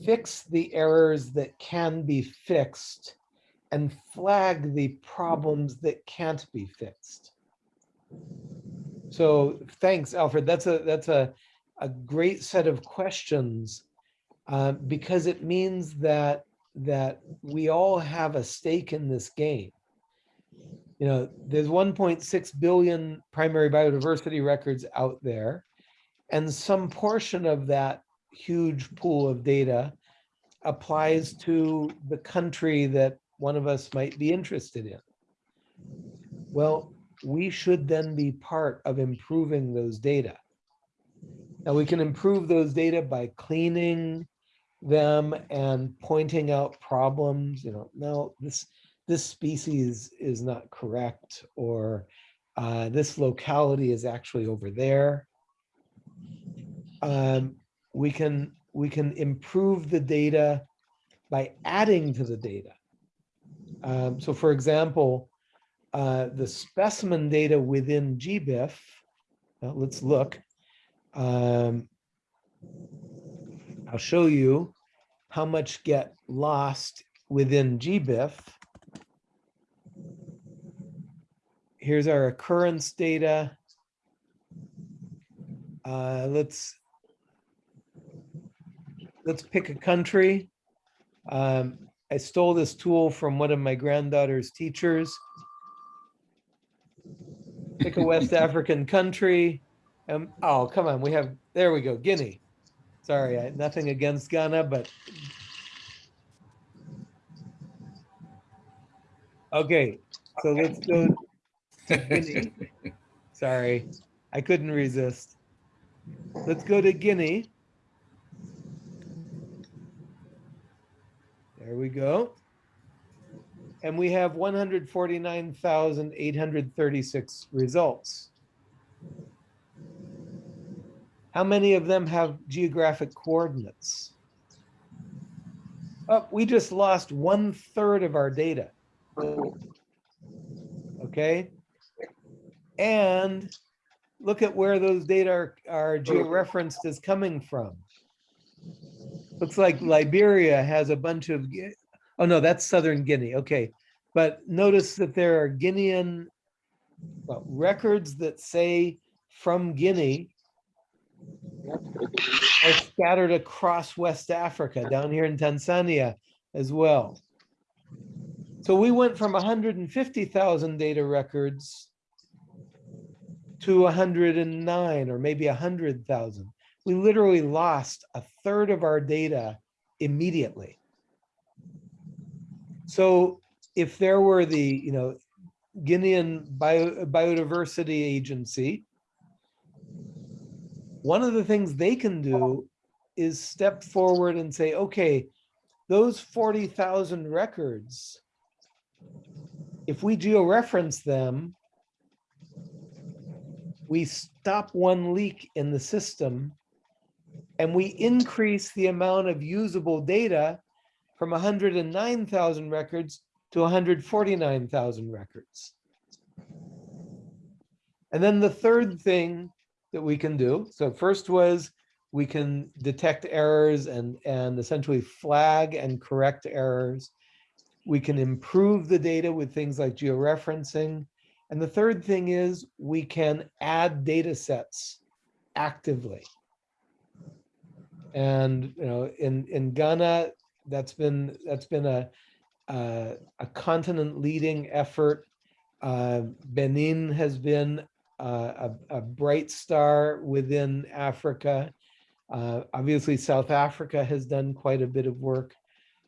fix the errors that can be fixed, and flag the problems that can't be fixed. So thanks, Alfred. That's a that's a a great set of questions uh, because it means that that we all have a stake in this game you know, there's 1.6 billion primary biodiversity records out there, and some portion of that huge pool of data applies to the country that one of us might be interested in. Well, we should then be part of improving those data. Now we can improve those data by cleaning them and pointing out problems, you know, no, this this species is not correct or uh, this locality is actually over there. Um, we can we can improve the data by adding to the data. Um, so for example, uh, the specimen data within GBIF, uh, let's look. Um, I'll show you how much get lost within GBIF. here's our occurrence data. Uh, let's let's pick a country. Um, I stole this tool from one of my granddaughter's teachers. Pick a West [LAUGHS] African country. Um, oh, come on, we have, there we go, Guinea. Sorry, I, nothing against Ghana, but. Okay, so let's go to Guinea. [LAUGHS] Sorry, I couldn't resist. Let's go to Guinea. There we go. And we have 149,836 results. How many of them have geographic coordinates? Oh, we just lost one third of our data. Okay. And look at where those data are, are oh. georeferenced as coming from. Looks like Liberia has a bunch of, oh no, that's Southern Guinea, okay. But notice that there are Guinean well, records that say from Guinea are scattered across West Africa, down here in Tanzania as well. So we went from 150,000 data records to 109 or maybe 100,000. We literally lost a third of our data immediately. So if there were the, you know, Guinean Bio, Biodiversity Agency, one of the things they can do is step forward and say, okay, those 40,000 records, if we georeference them, we stop one leak in the system and we increase the amount of usable data from 109,000 records to 149,000 records. And then the third thing that we can do, so first was we can detect errors and, and essentially flag and correct errors. We can improve the data with things like georeferencing. And the third thing is we can add data sets actively. And you know, in in Ghana, that's been that's been a uh, a continent leading effort. Uh, Benin has been uh, a, a bright star within Africa. Uh, obviously, South Africa has done quite a bit of work.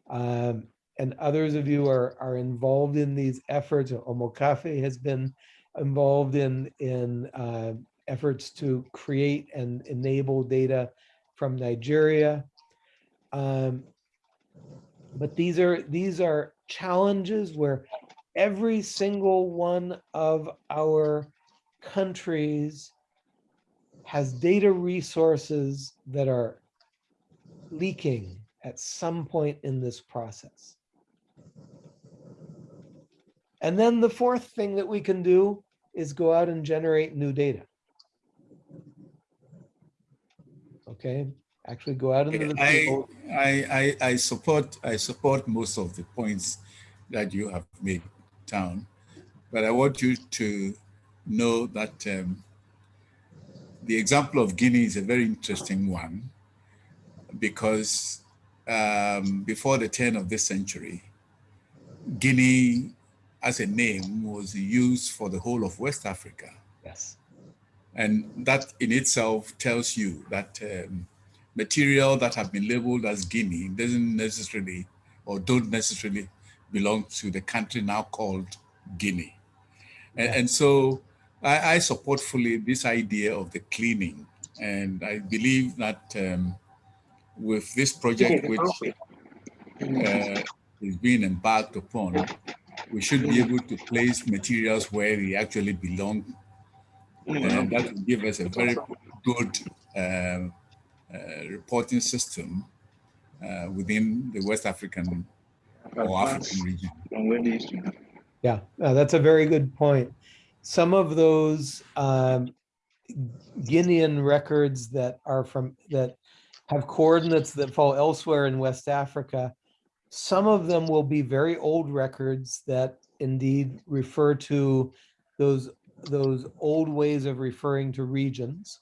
Um, and others of you are, are involved in these efforts. Omokafe has been involved in, in uh, efforts to create and enable data from Nigeria. Um, but these are these are challenges where every single one of our countries has data resources that are leaking at some point in this process. And then the fourth thing that we can do is go out and generate new data. Okay, actually go out into the I. I, I, I support, I support most of the points that you have made, Town, but I want you to know that um, the example of Guinea is a very interesting one because um, before the turn of this century, Guinea as a name was used for the whole of West Africa. Yes, And that in itself tells you that um, material that have been labeled as Guinea doesn't necessarily or don't necessarily belong to the country now called Guinea. And, and so I, I, support fully this idea of the cleaning. And I believe that um, with this project, which uh, is being embarked upon, we should be able to place materials where they actually belong and that will give us a very good uh, uh, reporting system uh, within the West African or African region. Yeah, uh, that's a very good point. Some of those um, Guinean records that are from that have coordinates that fall elsewhere in West Africa, some of them will be very old records that indeed refer to those those old ways of referring to regions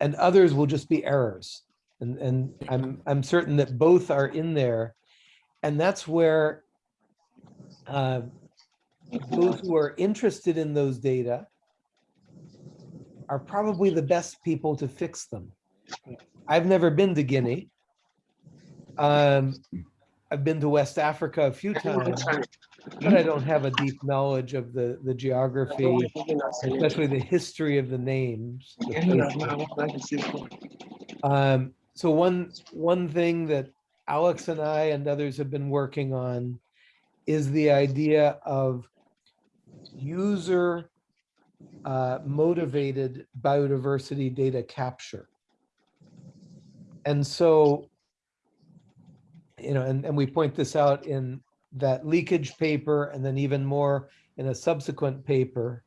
and others will just be errors And, and I'm, I'm certain that both are in there. And that's where uh, those who are interested in those data are probably the best people to fix them. I've never been to Guinea. Um, I've been to West Africa a few times, but I don't have a deep knowledge of the, the geography, especially the history of the names. Um, so one, one thing that Alex and I and others have been working on is the idea of user uh, motivated biodiversity data capture. And so, you know, and, and we point this out in that leakage paper and then even more in a subsequent paper.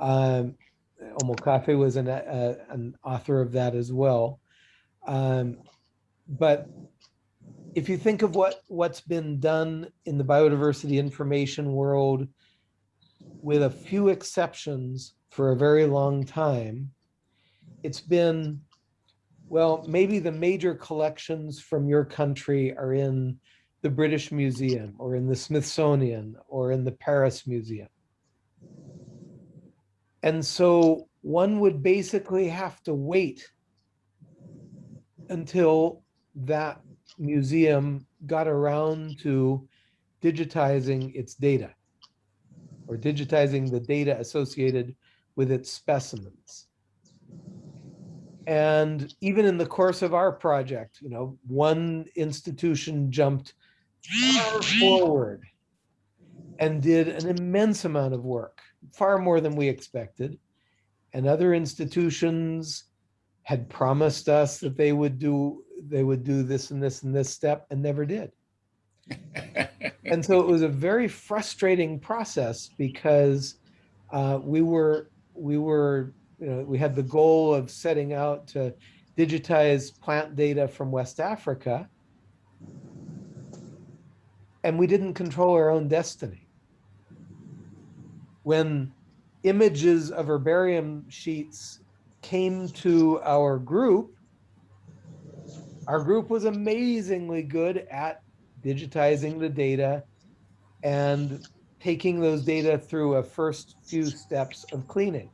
Um, Omokafe was an, uh, an author of that as well. Um, but if you think of what, what's been done in the biodiversity information world, with a few exceptions for a very long time, it's been, well, maybe the major collections from your country are in the British Museum or in the Smithsonian or in the Paris Museum. And so one would basically have to wait until that museum got around to digitizing its data or digitizing the data associated with its specimens. And even in the course of our project, you know, one institution jumped far forward and did an immense amount of work, far more than we expected. And other institutions had promised us that they would do they would do this and this and this step and never did. [LAUGHS] and so it was a very frustrating process because uh, we were we were you know we had the goal of setting out to digitize plant data from West Africa and we didn't control our own destiny. When images of herbarium sheets came to our group, our group was amazingly good at digitizing the data and taking those data through a first few steps of cleaning.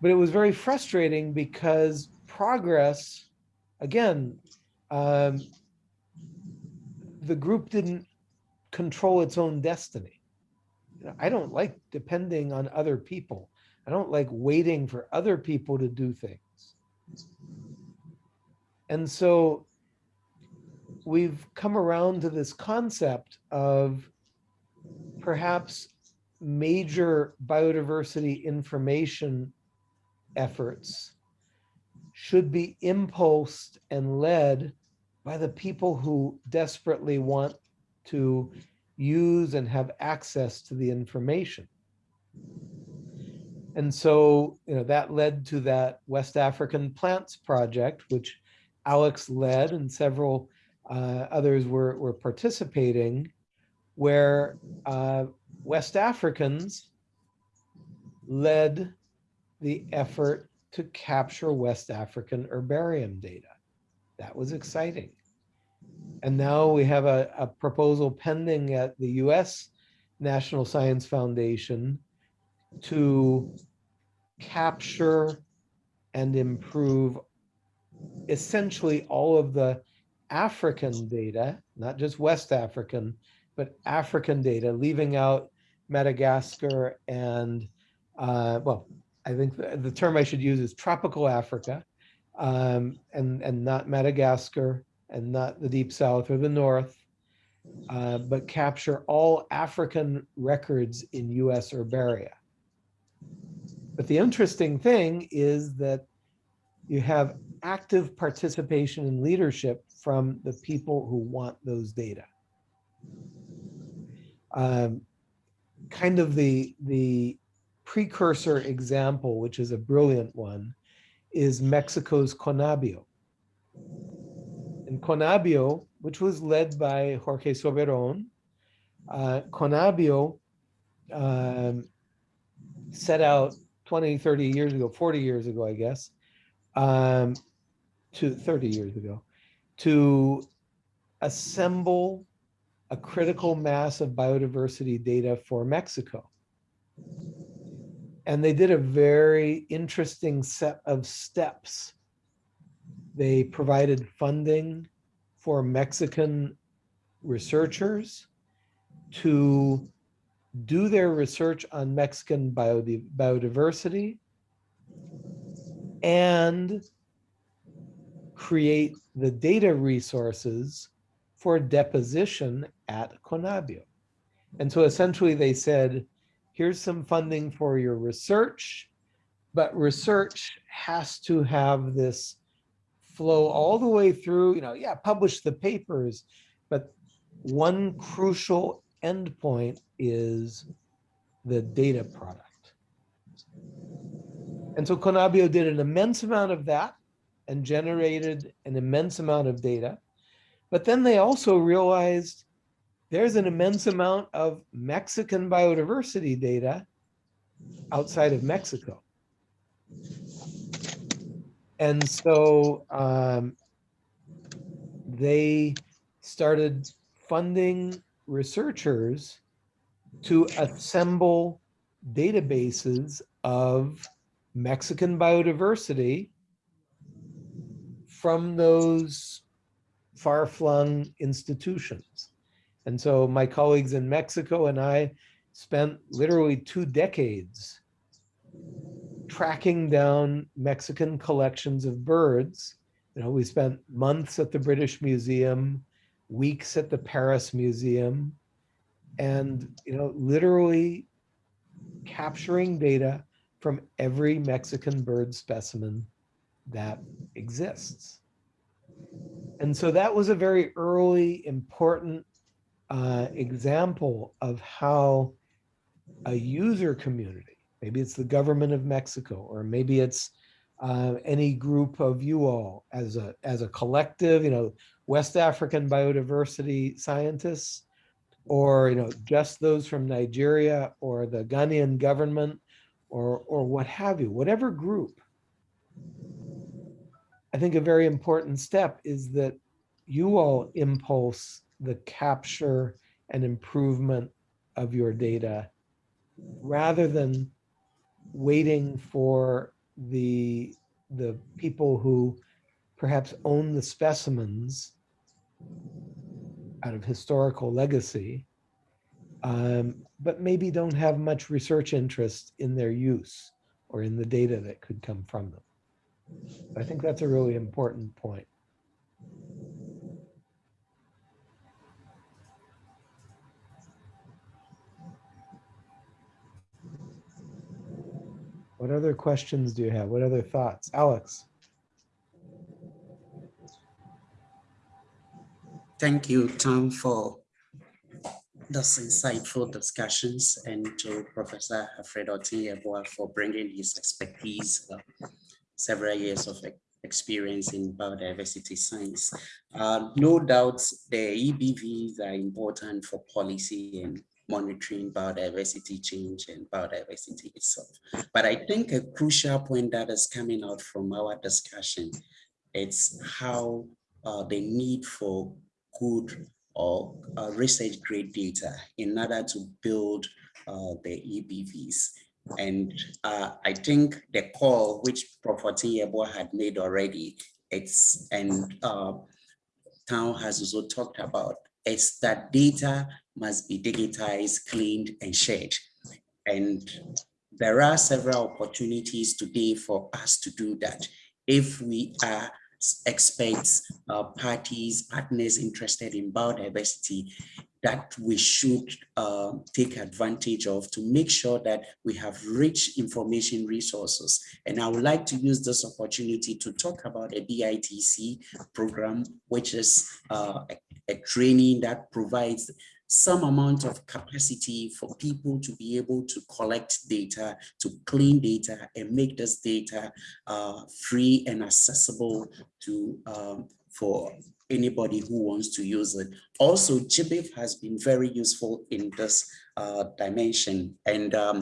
But it was very frustrating because progress, again, um, the group didn't control its own destiny. I don't like depending on other people. I don't like waiting for other people to do things. And so we've come around to this concept of perhaps major biodiversity information efforts should be impulsed and led by the people who desperately want to use and have access to the information. And so, you know, that led to that West African Plants Project, which Alex led and several uh, others were, were participating, where uh, West Africans led the effort to capture West African herbarium data. That was exciting. And now we have a, a proposal pending at the US National Science Foundation to capture and improve essentially all of the African data, not just West African, but African data, leaving out Madagascar and, uh, well, I think the, the, term I should use is tropical Africa um, and, and not Madagascar and not the deep south or the north, uh, but capture all African records in US herbaria. But the interesting thing is that you have active participation and leadership from the people who want those data. Um, kind of the, the precursor example, which is a brilliant one, is Mexico's Conabio. And Conabio, which was led by Jorge Soberon, uh, Conabio um, set out 20, 30 years ago, 40 years ago, I guess, um, to 30 years ago, to assemble a critical mass of biodiversity data for Mexico. And they did a very interesting set of steps. They provided funding for Mexican researchers to do their research on Mexican biodiversity and create the data resources for deposition at Conabio. And so essentially they said, here's some funding for your research, but research has to have this flow all the way through, you know, yeah, publish the papers, but one crucial endpoint is the data product. And so Conabio did an immense amount of that and generated an immense amount of data. But then they also realized there's an immense amount of Mexican biodiversity data outside of Mexico. And so um, they started funding researchers to assemble databases of Mexican biodiversity from those far-flung institutions. And so my colleagues in Mexico and I spent literally two decades tracking down Mexican collections of birds. You know, we spent months at the British Museum, weeks at the Paris Museum, and, you know, literally capturing data from every Mexican bird specimen that exists. And so that was a very early, important uh, example of how a user community, maybe it's the government of Mexico, or maybe it's uh, any group of you all as a, as a collective, you know, West African biodiversity scientists, or, you know, just those from Nigeria or the Ghanaian government, or, or what have you, whatever group. I think a very important step is that you all impulse the capture and improvement of your data rather than waiting for the the people who perhaps own the specimens out of historical legacy, um, but maybe don't have much research interest in their use or in the data that could come from them. I think that's a really important point. What other questions do you have? What other thoughts? Alex? Thank you, Tom, for those insightful discussions and to Professor Alfred Oteng-Yeboah for bringing his expertise, uh, several years of experience in biodiversity science. Uh, no doubt the EBVs are important for policy and monitoring biodiversity change and biodiversity itself. But I think a crucial point that is coming out from our discussion it's how uh, the need for good or uh, research grade data in order to build uh, the EBVs. And uh, I think the call which Prof. Oteng-Yeboah had made already, it's and uh, Town has also talked about, is that data must be digitized, cleaned, and shared. And there are several opportunities today for us to do that. If we are experts, uh, parties, partners interested in biodiversity that we should uh, take advantage of to make sure that we have rich information resources. And I would like to use this opportunity to talk about a BITC program, which is uh, a, a training that provides some amount of capacity for people to be able to collect data, to clean data and make this data uh, free and accessible to um, for anybody who wants to use it. Also, GBIF has been very useful in this uh, dimension. And um,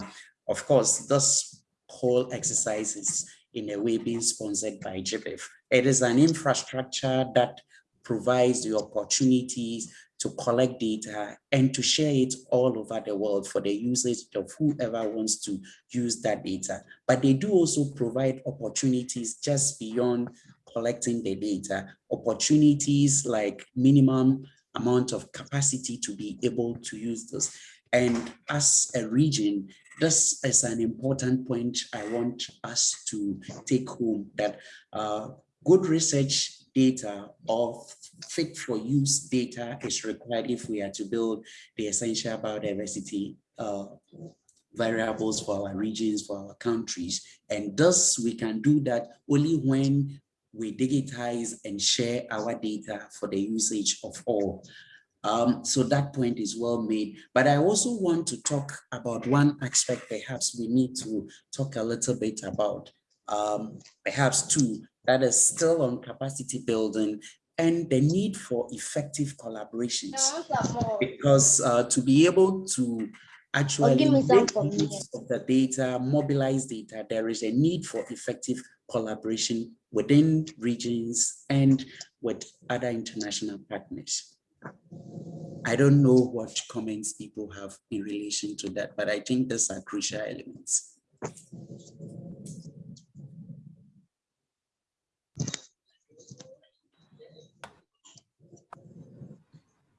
of course, this whole exercise is in a way being sponsored by GBIF. It is an infrastructure that provides the opportunities to collect data and to share it all over the world for the usage of whoever wants to use that data. But they do also provide opportunities just beyond collecting the data, opportunities like minimum amount of capacity to be able to use this. And as a region, this is an important point I want us to take home that uh, good research data or fit for use data is required if we are to build the essential biodiversity uh, variables for our regions, for our countries. And thus we can do that only when we digitize and share our data for the usage of all. Um, so that point is well made. But I also want to talk about one aspect perhaps we need to talk a little bit about, um, perhaps two, that is still on capacity building and the need for effective collaborations. Because uh, to be able to actually give make use of the data, mobilize data, there is a need for effective collaboration within regions and with other international partners. I don't know what comments people have in relation to that, but I think these are crucial elements.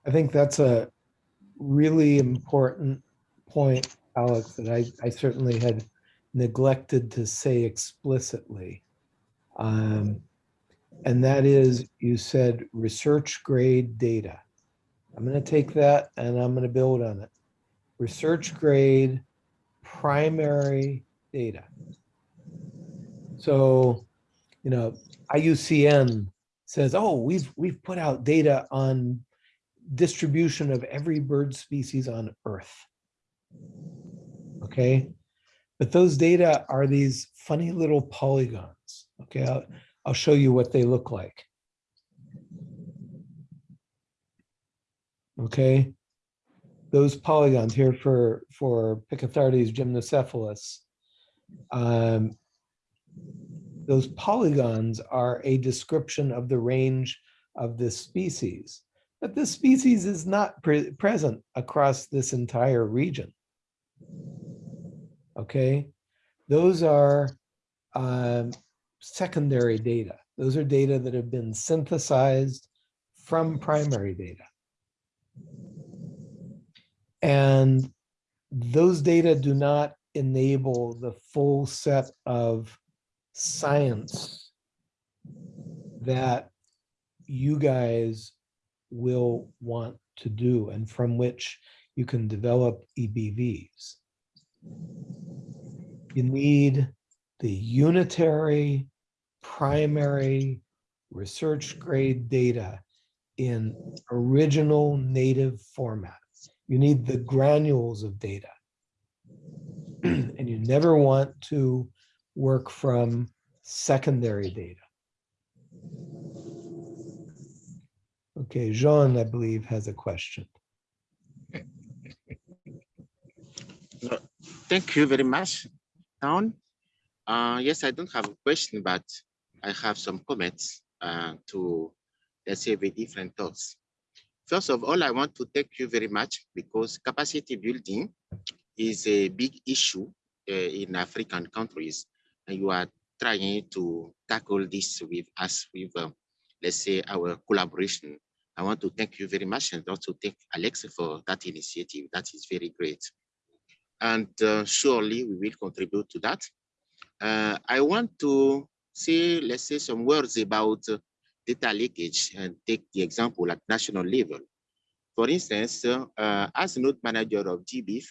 I think that's a really important point, Alex, that I, I certainly had neglected to say explicitly. Um, and that is, you said research grade data. I'm going to take that and I'm going to build on it. Research grade primary data. So, you know, IUCN says, oh, we've we've put out data on distribution of every bird species on Earth. Okay, but those data are these funny little polygons. Okay, I'll, I'll show you what they look like. Okay, those polygons here for for Picathartes gymnocephalus. Um, those polygons are a description of the range of this species, but this species is not pre present across this entire region. Okay, those are um, secondary data. Those are data that have been synthesized from primary data. And those data do not enable the full set of science that you guys will want to do and from which you can develop EBVs. You need the unitary primary research grade data in original native format. You need the granules of data. [CLEARS THROAT] and you never want to work from secondary data. Okay, Jean, I believe, has a question. Thank you very much, Town. Uh, yes, I don't have a question, but I have some comments uh, to, let's say, with different thoughts. First of all, I want to thank you very much because capacity building is a big issue uh, in African countries, and you are trying to tackle this with us, with, uh, let's say, our collaboration. I want to thank you very much and also thank Alex for that initiative. That is very great. And uh, surely we will contribute to that. Uh, I want to say, let's say some words about uh, data leakage and take the example at national level. For instance, uh, as node manager of GBIF,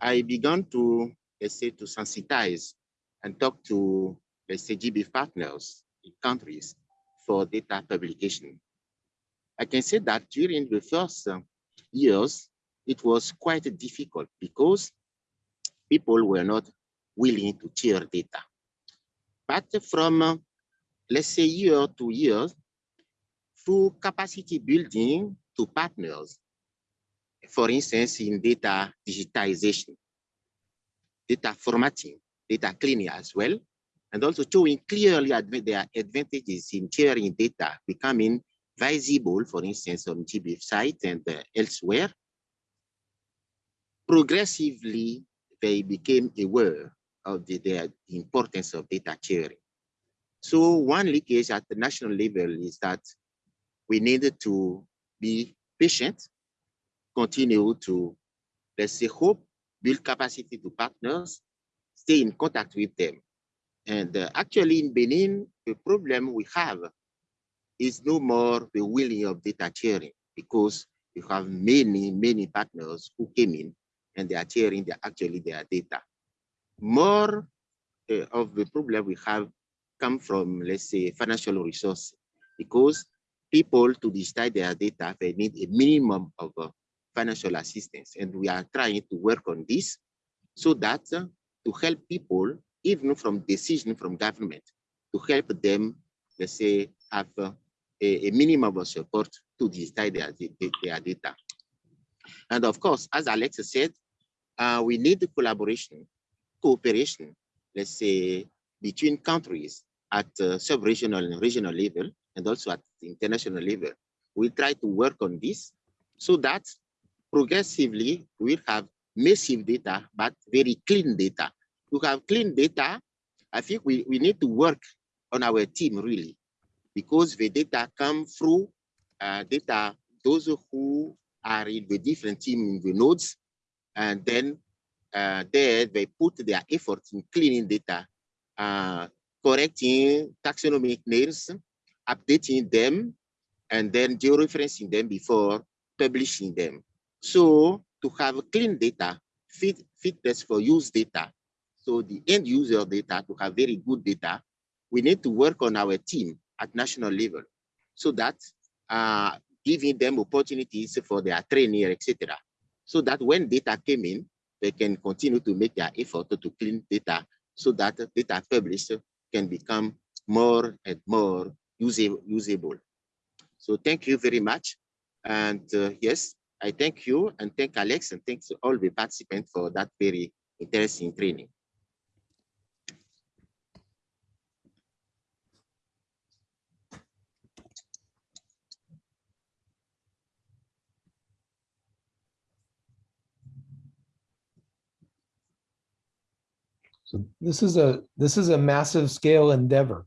I began to, let's say, to sensitize and talk to, let's say, GBIF partners in countries for data publication. I can say that during the first uh, years, it was quite difficult because people were not willing to share data. But from, uh, let's say, year to year, through capacity building to partners, for instance, in data digitization, data formatting, data cleaning as well, and also showing clearly their advantages in sharing data, becoming visible, for instance, on GBIF site and uh, elsewhere. Progressively, they became aware of the, the importance of data sharing. So one leakage at the national level is that we needed to be patient, continue to, let's say, hope, build capacity to partners, stay in contact with them. And uh, actually in Benin, the problem we have is no more the willing of data sharing because you have many, many partners who came in and they are sharing their, actually their data. More uh, of the problem we have come from, let's say, financial resources, because people to digitize their data, they need a minimum of uh, financial assistance. And we are trying to work on this so that uh, to help people, even from decision from government, to help them, let's say, have uh, a, a minimum of support to digitize their, their, data. And of course, as Alex said, uh, we need collaboration, cooperation, let's say, between countries at uh, sub-regional and regional level, and also at international level. We try to work on this so that progressively we'll have massive data, but very clean data. To have clean data, I think we, we need to work on our team really, because the data come through uh, data, those who are in the different team in the nodes, and then uh, there they put their efforts in cleaning data, uh, correcting taxonomic names, updating them, and then georeferencing them before publishing them. So to have clean data, fit, fitness for use data, so the end user data to have very good data, we need to work on our team at national level so that uh, giving them opportunities for their training, etc. So that when data came in, they can continue to make their effort to clean data so that data published can become more and more usable. So thank you very much. And uh, yes, I thank you and thank Alex and thanks all the participants for that very interesting training. So this is a, this is a massive scale endeavor.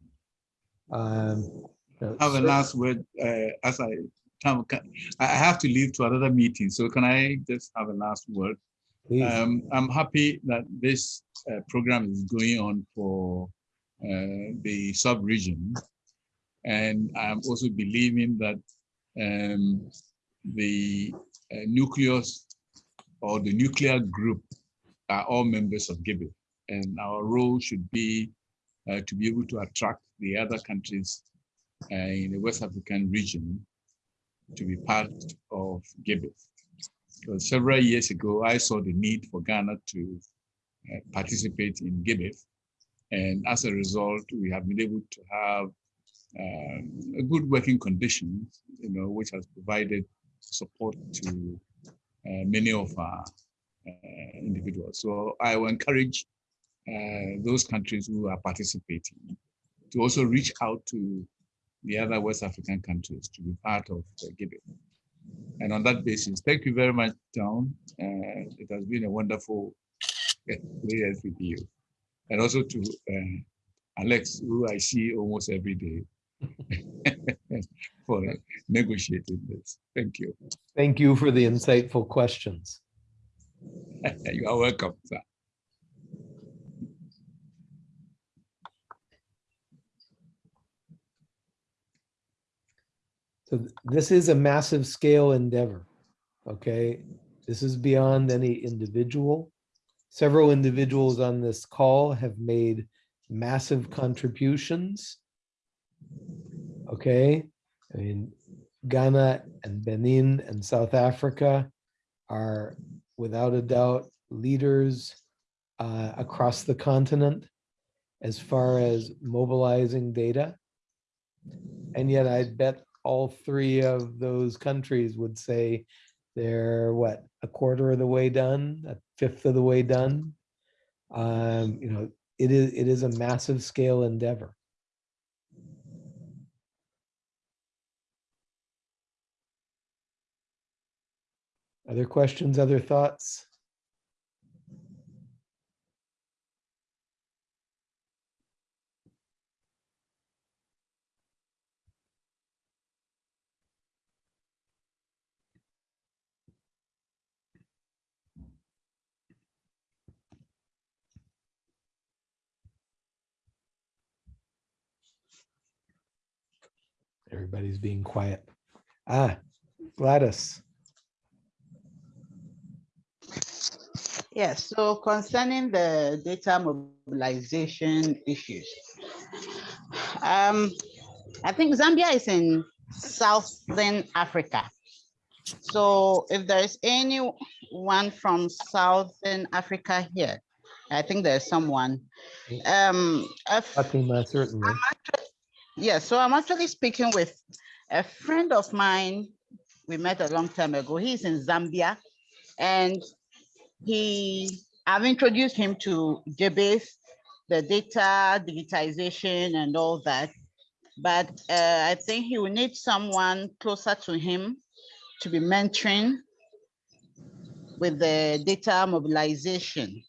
Um, uh, have a last word uh, as I Tom, can- I have to leave to another meeting, so can I just have a last word? Um, I'm happy that this uh, program is going on for uh, the sub-region. And I'm also believing that um, the uh, nucleus or the nuclear group are all members of GBIF. And our role should be uh, to be able to attract the other countries uh, in the West African region to be part of GBIF. Several years ago, I saw the need for Ghana to uh, participate in GBIF. And as a result, we have been able to have um, a good working conditions, you know, which has provided support to uh, many of our uh, individuals. So I will encourage those countries who are participating to also reach out to the other West African countries to be part of uh, GBIF. And on that basis, thank you very much, Tom. Uh, it has been a wonderful experience with you. And also to uh, Alex, who I see almost every day [LAUGHS] for uh, negotiating this. Thank you. Thank you for the insightful questions. [LAUGHS] you are welcome, sir. So this is a massive scale endeavor. Okay, this is beyond any individual. Several individuals on this call have made massive contributions. Okay, I mean, Ghana and Benin and South Africa are without a doubt leaders uh, across the continent as far as mobilizing data. And yet I bet all three of those countries would say they're what, a quarter of the way done, a fifth of the way done? Um, you know, it is, it is a massive scale endeavor. Other questions, other thoughts? Everybody's being quiet. Ah, Gladys. Yes, so concerning the data mobilization issues. Um, I think Zambia is in Southern Africa. So if there is anyone from Southern Africa here, I think there's someone. Um, if- Fatima, certainly. Yeah, so I'm actually speaking with a friend of mine. We met a long time ago. He's in Zambia and he, I've introduced him to JBase, the data digitization and all that. But uh, I think he will need someone closer to him to be mentoring with the data mobilization.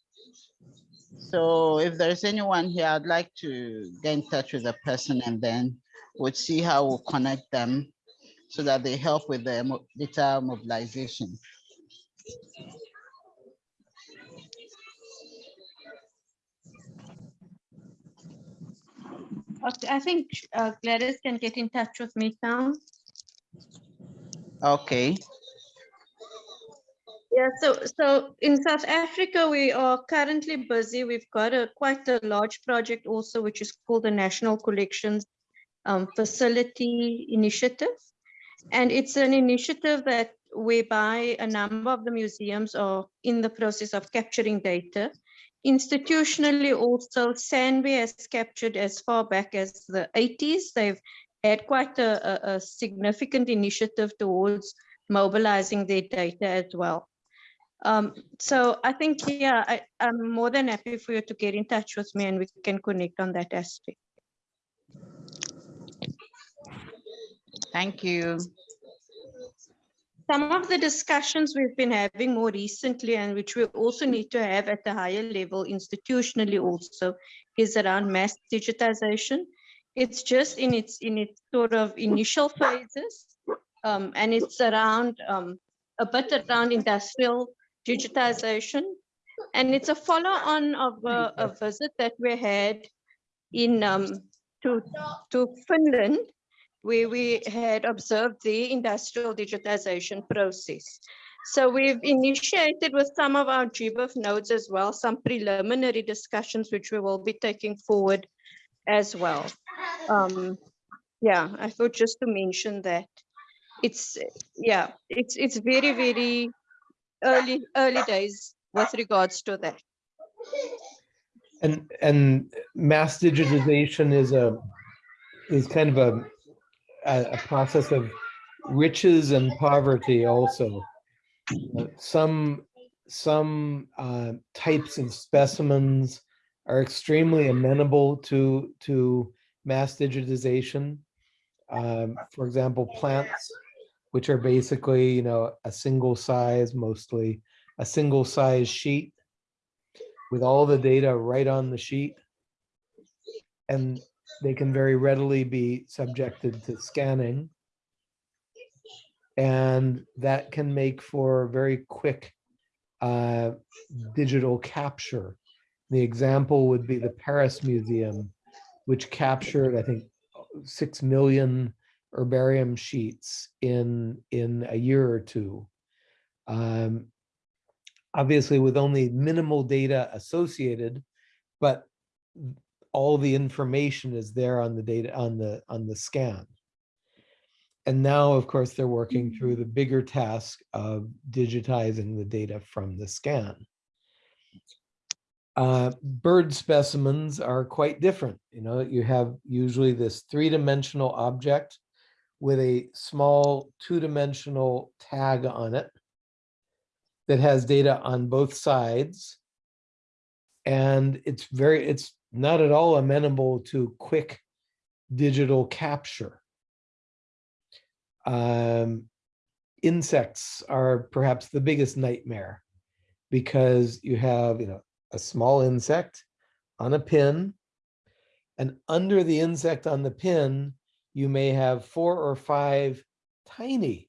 So if there's anyone here, I'd like to get in touch with the person and then we'll see how we'll connect them so that they help with the data mobilization. Okay, I think uh, Gladys can get in touch with me now. Okay, Yeah, so so in South Africa, we are currently busy. We've got a quite a large project also, which is called the National Collections um, Facility Initiative. And it's an initiative that whereby a number of the museums are in the process of capturing data. Institutionally also, SANBI has captured as far back as the 80s. They've had quite a, a, a significant initiative towards mobilizing their data as well. Um, so I think, yeah, I, I'm more than happy for you to get in touch with me and we can connect on that aspect. thank you. Some of the discussions we've been having more recently and which we also need to have at the higher level institutionally also is around mass digitization. It's just in its in its sort of initial phases. Um, and it's around um, a bit around industrial digitization. And it's a follow on of a, a visit that we had in um, to, to Finland where we had observed the industrial digitization process. So we've initiated with some of our GBIF nodes as well, some preliminary discussions which we will be taking forward as well. Um, yeah, I thought just to mention that it's, yeah, it's, it's very, very early, early days with regards to that. And, and mass digitization is a, is kind of a, a, process of riches and poverty also. Uh, Some, some uh, types of specimens are extremely amenable to, to mass digitization. Um, For example, plants, which are basically, you know, a single size, mostly a single size sheet with all the data right on the sheet. And they can very readily be subjected to scanning. And that can make for very quick uh, digital capture. The example would be the Paris Museum, which captured, I think, six million herbarium sheets in, in a year or two. Um, obviously with only minimal data associated, but all the information is there on the data on the on the scan. And now, of course, they're working through the bigger task of digitizing the data from the scan. Uh, bird specimens are quite different. You know, you have usually this three-dimensional object with a small two-dimensional tag on it that has data on both sides. and it's very, it's not at all amenable to quick digital capture. Um, insects are perhaps the biggest nightmare because you have, you know, a small insect on a pin and under the insect on the pin, you may have four or five tiny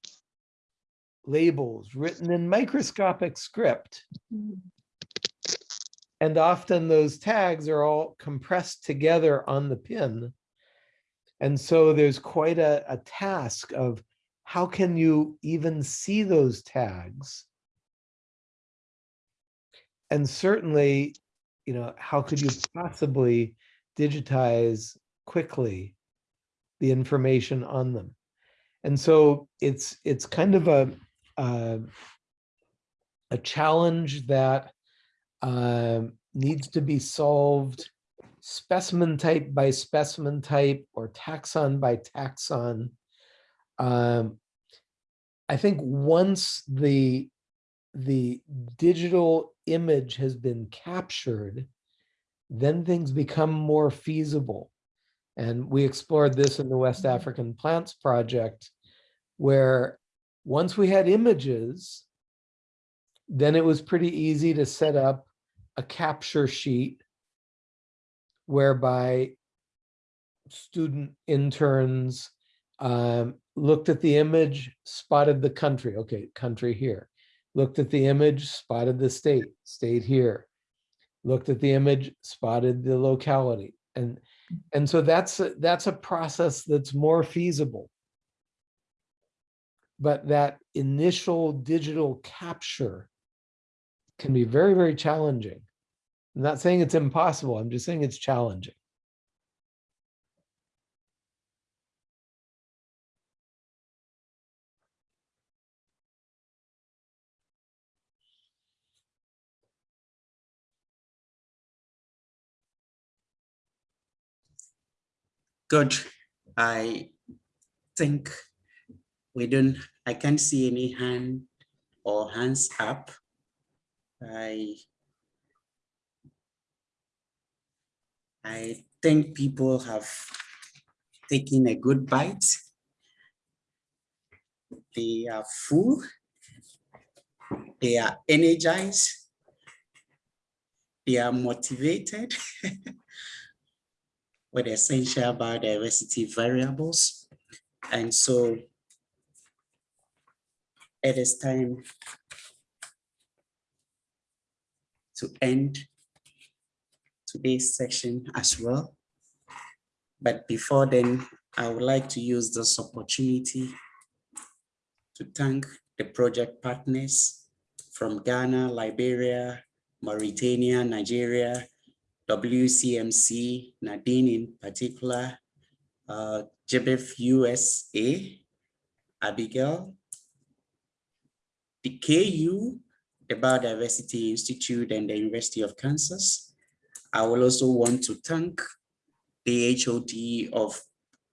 labels written in microscopic script. Mm. And often those tags are all compressed together on the pin. And so there's quite a, a task of how can you even see those tags? And certainly, you know, how could you possibly digitize quickly the information on them? And so it's it's kind of a uh, a challenge that um, needs to be solved specimen type by specimen type or taxon by taxon. Um, I think once the the digital image has been captured, then things become more feasible. And we explored this in the West African Plants Project, where once we had images, then it was pretty easy to set up a capture sheet whereby student interns um, looked at the image, spotted the country, okay, country here. Looked at the image, spotted the state, state here. Looked at the image, spotted the locality. And, and so that's, a- that's a process that's more feasible. But that initial digital capture can be very, very challenging. I'm not saying it's impossible, I'm just saying it's challenging. Good. I think we don't, I can't see any hand or hands up. I I think people have taken a good bite. They are full. They are energized. They are motivated [LAUGHS] with essential biodiversity variables. And so it is time to end today's session as well. But before then, I would like to use this opportunity to thank the project partners from Ghana, Liberia, Mauritania, Nigeria, WCMC, Nadine in particular, uh, GBIF USA, Abigail, the KU, the Biodiversity Institute and the University of Kansas. I will also want to thank the HOD of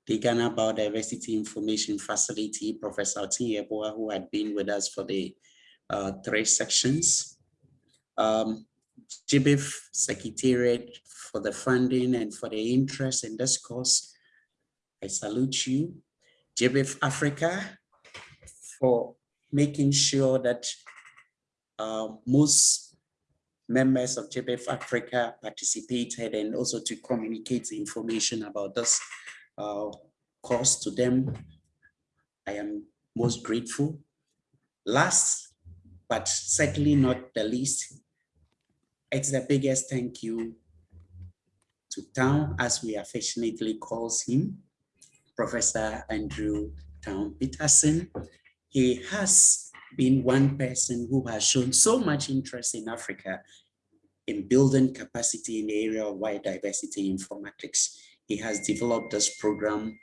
the Ghana Biodiversity Information Facility, Professor Oteng-Yeboah, who had been with us for the uh, three sections. Um, GBIF Secretariat for the funding and for the interest in this course. I salute you. GBIF Africa for making sure that uh, most members of GBIF Africa participated and also to communicate the information about this uh, course to them. I am most grateful. Last, but certainly not the least, it's the biggest thank you to Town, as we affectionately calls him, Professor Andrew Town Peterson. He has been one person who has shown so much interest in Africa in building capacity in the area of biodiversity informatics. He has developed this program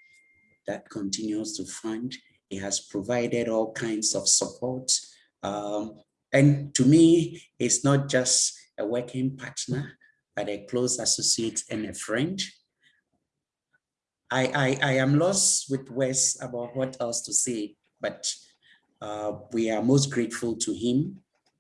that continues to fund. He has provided all kinds of support. Um, and to me, it's not just a working partner, but a close associate and a friend. I, I, I am lost with words about what else to say, but uh, we are most grateful to him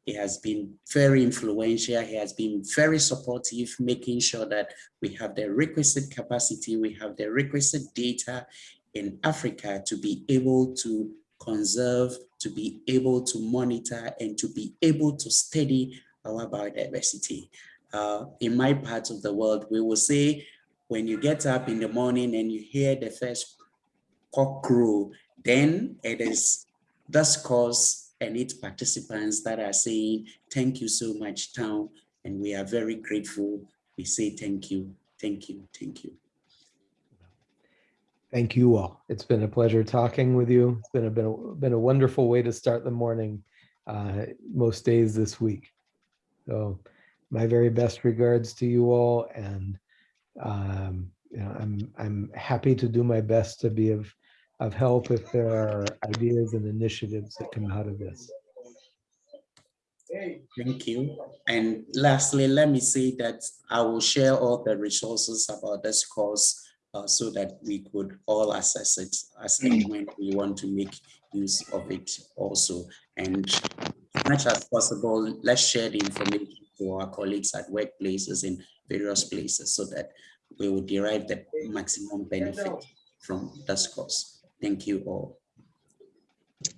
He has been very influential. He has been very supportive, making sure that we have the requisite capacity, we have the requisite data in Africa to be able to conserve, to be able to monitor, and to be able to study our biodiversity. Uh, in my part of the world, we will say, when you get up in the morning and you hear the first cock crow, then it is this course and its participants that are saying, thank you so much, town, and we are very grateful. We say thank you, thank you, thank you. Thank you all. It's been a pleasure talking with you. It's been a, been a, been a wonderful way to start the morning uh, most days this week. So my very best regards to you all and um, you know, I'm, I'm happy to do my best to be of, of help if there are ideas and initiatives that come out of this. Thank you. And lastly, let me say that I will share all the resources about this course uh, so that we could all assess it as and when we want to make use of it also. And as much as possible, let's share the information to our colleagues at workplaces in various places so that we will derive the maximum benefit from this course. Thank you all.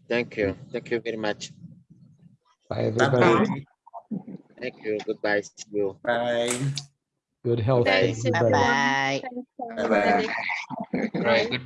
Thank you. Thank you very much. Bye, everybody. Bye-bye. Thank you. Goodbye. See you. Bye. Good health. to Thanks, everybody. Bye-bye. Bye-bye. Alex. Right, good